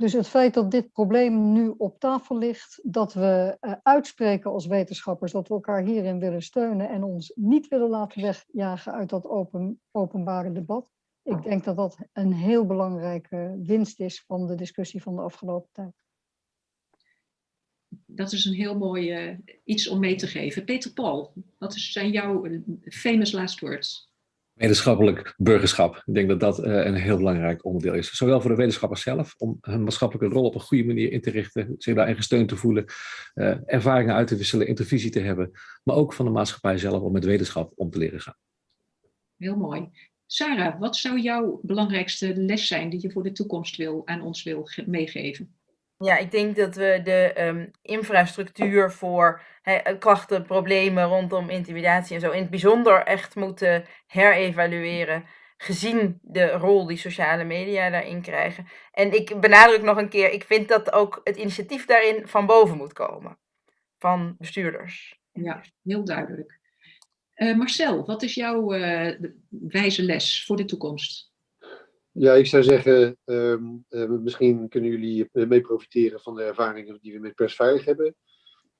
[SPEAKER 2] Dus het feit dat dit probleem nu op tafel ligt, dat we uh, uitspreken als wetenschappers dat we elkaar hierin willen steunen en ons niet willen laten wegjagen uit dat open, openbare debat. Ik denk dat dat een heel belangrijke winst is van de discussie van de afgelopen tijd.
[SPEAKER 1] Dat is een heel mooi uh, iets om mee te geven. Peter Paul, wat zijn jouw famous last words?
[SPEAKER 3] Wetenschappelijk burgerschap. Ik denk dat dat uh, een heel belangrijk onderdeel is. Zowel voor de wetenschappers zelf, om hun maatschappelijke rol op een goede manier in te richten, zich daarin gesteund te voelen, uh, ervaringen uit te wisselen, intervisie te hebben, maar ook van de maatschappij zelf om met wetenschap om te leren gaan.
[SPEAKER 1] Heel mooi. Sarah, wat zou jouw belangrijkste les zijn die je voor de toekomst wil, aan ons wil meegeven?
[SPEAKER 4] Ja, ik denk dat we de um, infrastructuur voor he, klachten, problemen rondom intimidatie en zo in het bijzonder echt moeten herevalueren. Gezien de rol die sociale media daarin krijgen. En ik benadruk nog een keer, ik vind dat ook het initiatief daarin van boven moet komen. Van bestuurders.
[SPEAKER 1] Ja, heel duidelijk. Uh, Marcel, wat is jouw uh, wijze les voor de toekomst?
[SPEAKER 5] Ja, ik zou zeggen, um, uh, misschien kunnen jullie mee profiteren van de ervaringen die we met persveilig hebben.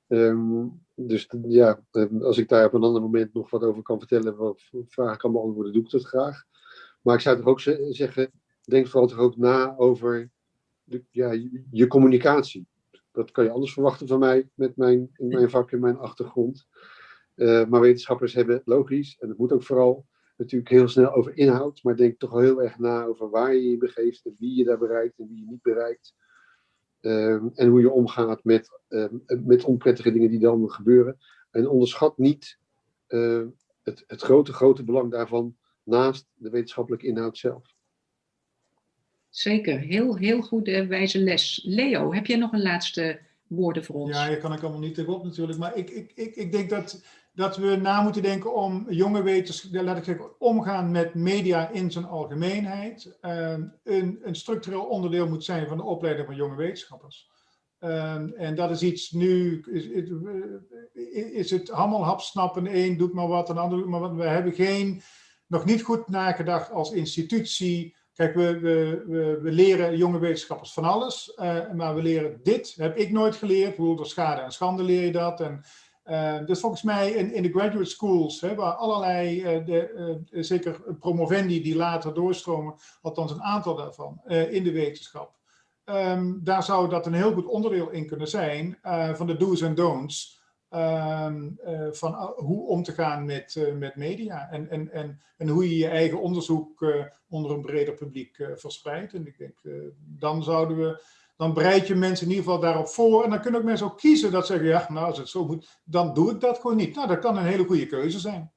[SPEAKER 5] Um, dus ja, als ik daar op een ander moment nog wat over kan vertellen, wat vragen kan beantwoorden, doe ik dat graag. Maar ik zou toch ook zeggen, denk vooral toch ook na over de, ja, je, communicatie. Dat kan je anders verwachten van mij, met mijn, mijn vak en mijn achtergrond. Uh, maar wetenschappers hebben logisch, en dat moet ook vooral, natuurlijk heel snel over inhoud, maar denk toch heel erg na over waar je je begeeft en wie je daar bereikt en wie je niet bereikt. Um, en hoe je omgaat met, um, met onprettige dingen die dan gebeuren. En onderschat niet uh, het, het grote, grote belang daarvan naast de wetenschappelijke inhoud zelf.
[SPEAKER 1] Zeker, heel, heel goede wijze les. Leo, heb jij nog een laatste woorden voor ons.
[SPEAKER 6] Ja, hier kan ik allemaal niet tegenop natuurlijk. Maar ik, ik, ik, ik denk dat, dat we na moeten denken om jonge wetenschappers, laat ik zeggen, omgaan met media in zijn algemeenheid. Ehm, een, een structureel onderdeel moet zijn van de opleiding van jonge wetenschappers. Ehm, en dat is iets nu, is, is, het allemaal hapsnappen, de een doet maar wat, een ander doet maar wat. We hebben geen, nog niet goed nagedacht als institutie. Kijk, we, we, we, leren jonge wetenschappers van alles, uh, maar we leren dit, heb ik nooit geleerd. Hoe door schade en schande leer je dat. En, uh, dus volgens mij in, in de graduate schools, hè, waar allerlei, uh, de, zeker promovendi die later doorstromen, althans een aantal daarvan, in de wetenschap. Um, daar zou dat een heel goed onderdeel in kunnen zijn van de do's en don'ts. Uh, van hoe om te gaan met, met media en, en, en, en hoe je je eigen onderzoek onder een breder publiek verspreidt. En ik denk, dan zouden we, dan bereid je mensen in ieder geval daarop voor. En dan kunnen ook mensen ook kiezen dat zeggen, ja, nou als het zo moet, dan doe ik dat gewoon niet. Nou, dat kan een hele goede keuze zijn.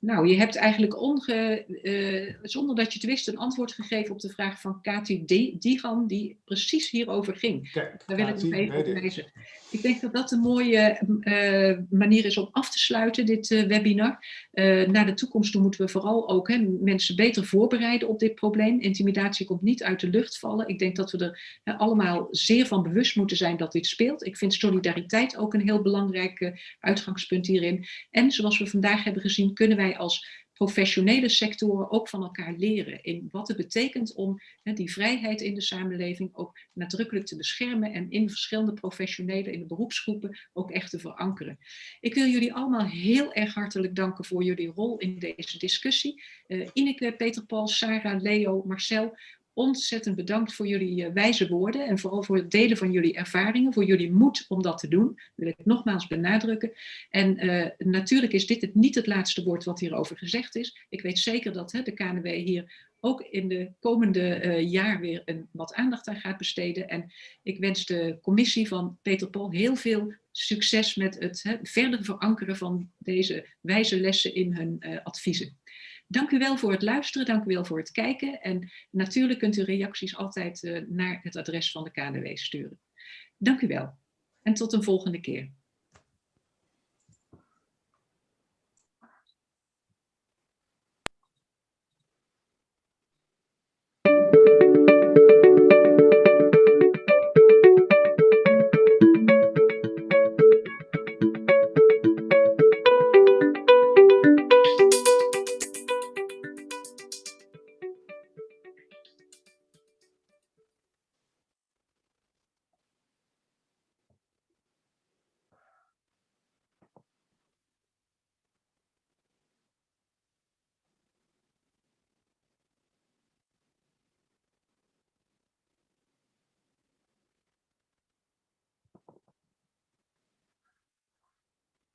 [SPEAKER 1] Nou, je hebt eigenlijk onge, uh, zonder dat je het wist een antwoord gegeven op de vraag van Kati Digan, die precies hierover ging.
[SPEAKER 6] Kijk,
[SPEAKER 1] Daar wil ik nog even op wijzen. Ik denk dat dat een mooie uh, manier is om af te sluiten, dit uh, webinar. naar de toekomst toe moeten we vooral ook hè, mensen beter voorbereiden op dit probleem. Intimidatie komt niet uit de lucht vallen. Ik denk dat we er allemaal zeer van bewust moeten zijn dat dit speelt. Ik vind solidariteit ook een heel belangrijk uitgangspunt hierin. En zoals we vandaag hebben gezien, kunnen wij als professionele sectoren ook van elkaar leren in wat het betekent om hè, die vrijheid in de samenleving ook nadrukkelijk te beschermen en in verschillende professionele, in de beroepsgroepen ook echt te verankeren. Ik wil jullie allemaal heel erg hartelijk danken voor jullie rol in deze discussie. Uh, Ineke, Peter Paul, Sarah, Leo, Marcel, ontzettend bedankt voor jullie uh, wijze woorden en vooral voor het delen van jullie ervaringen, voor jullie moed om dat te doen. Dat wil ik nogmaals benadrukken. En uh, natuurlijk is dit het niet het laatste woord wat hierover gezegd is. Ik weet zeker dat hè, de KNW hier ook in de komende uh, jaar weer een, wat aandacht aan gaat besteden. En ik wens de commissie van Peter Pol heel veel succes met het hè, verder verankeren van deze wijze lessen in hun adviezen. Dank u wel voor het luisteren, dank u wel voor het kijken. En natuurlijk kunt u reacties altijd uh, naar het adres van de KNW sturen. Dank u wel en tot een volgende keer.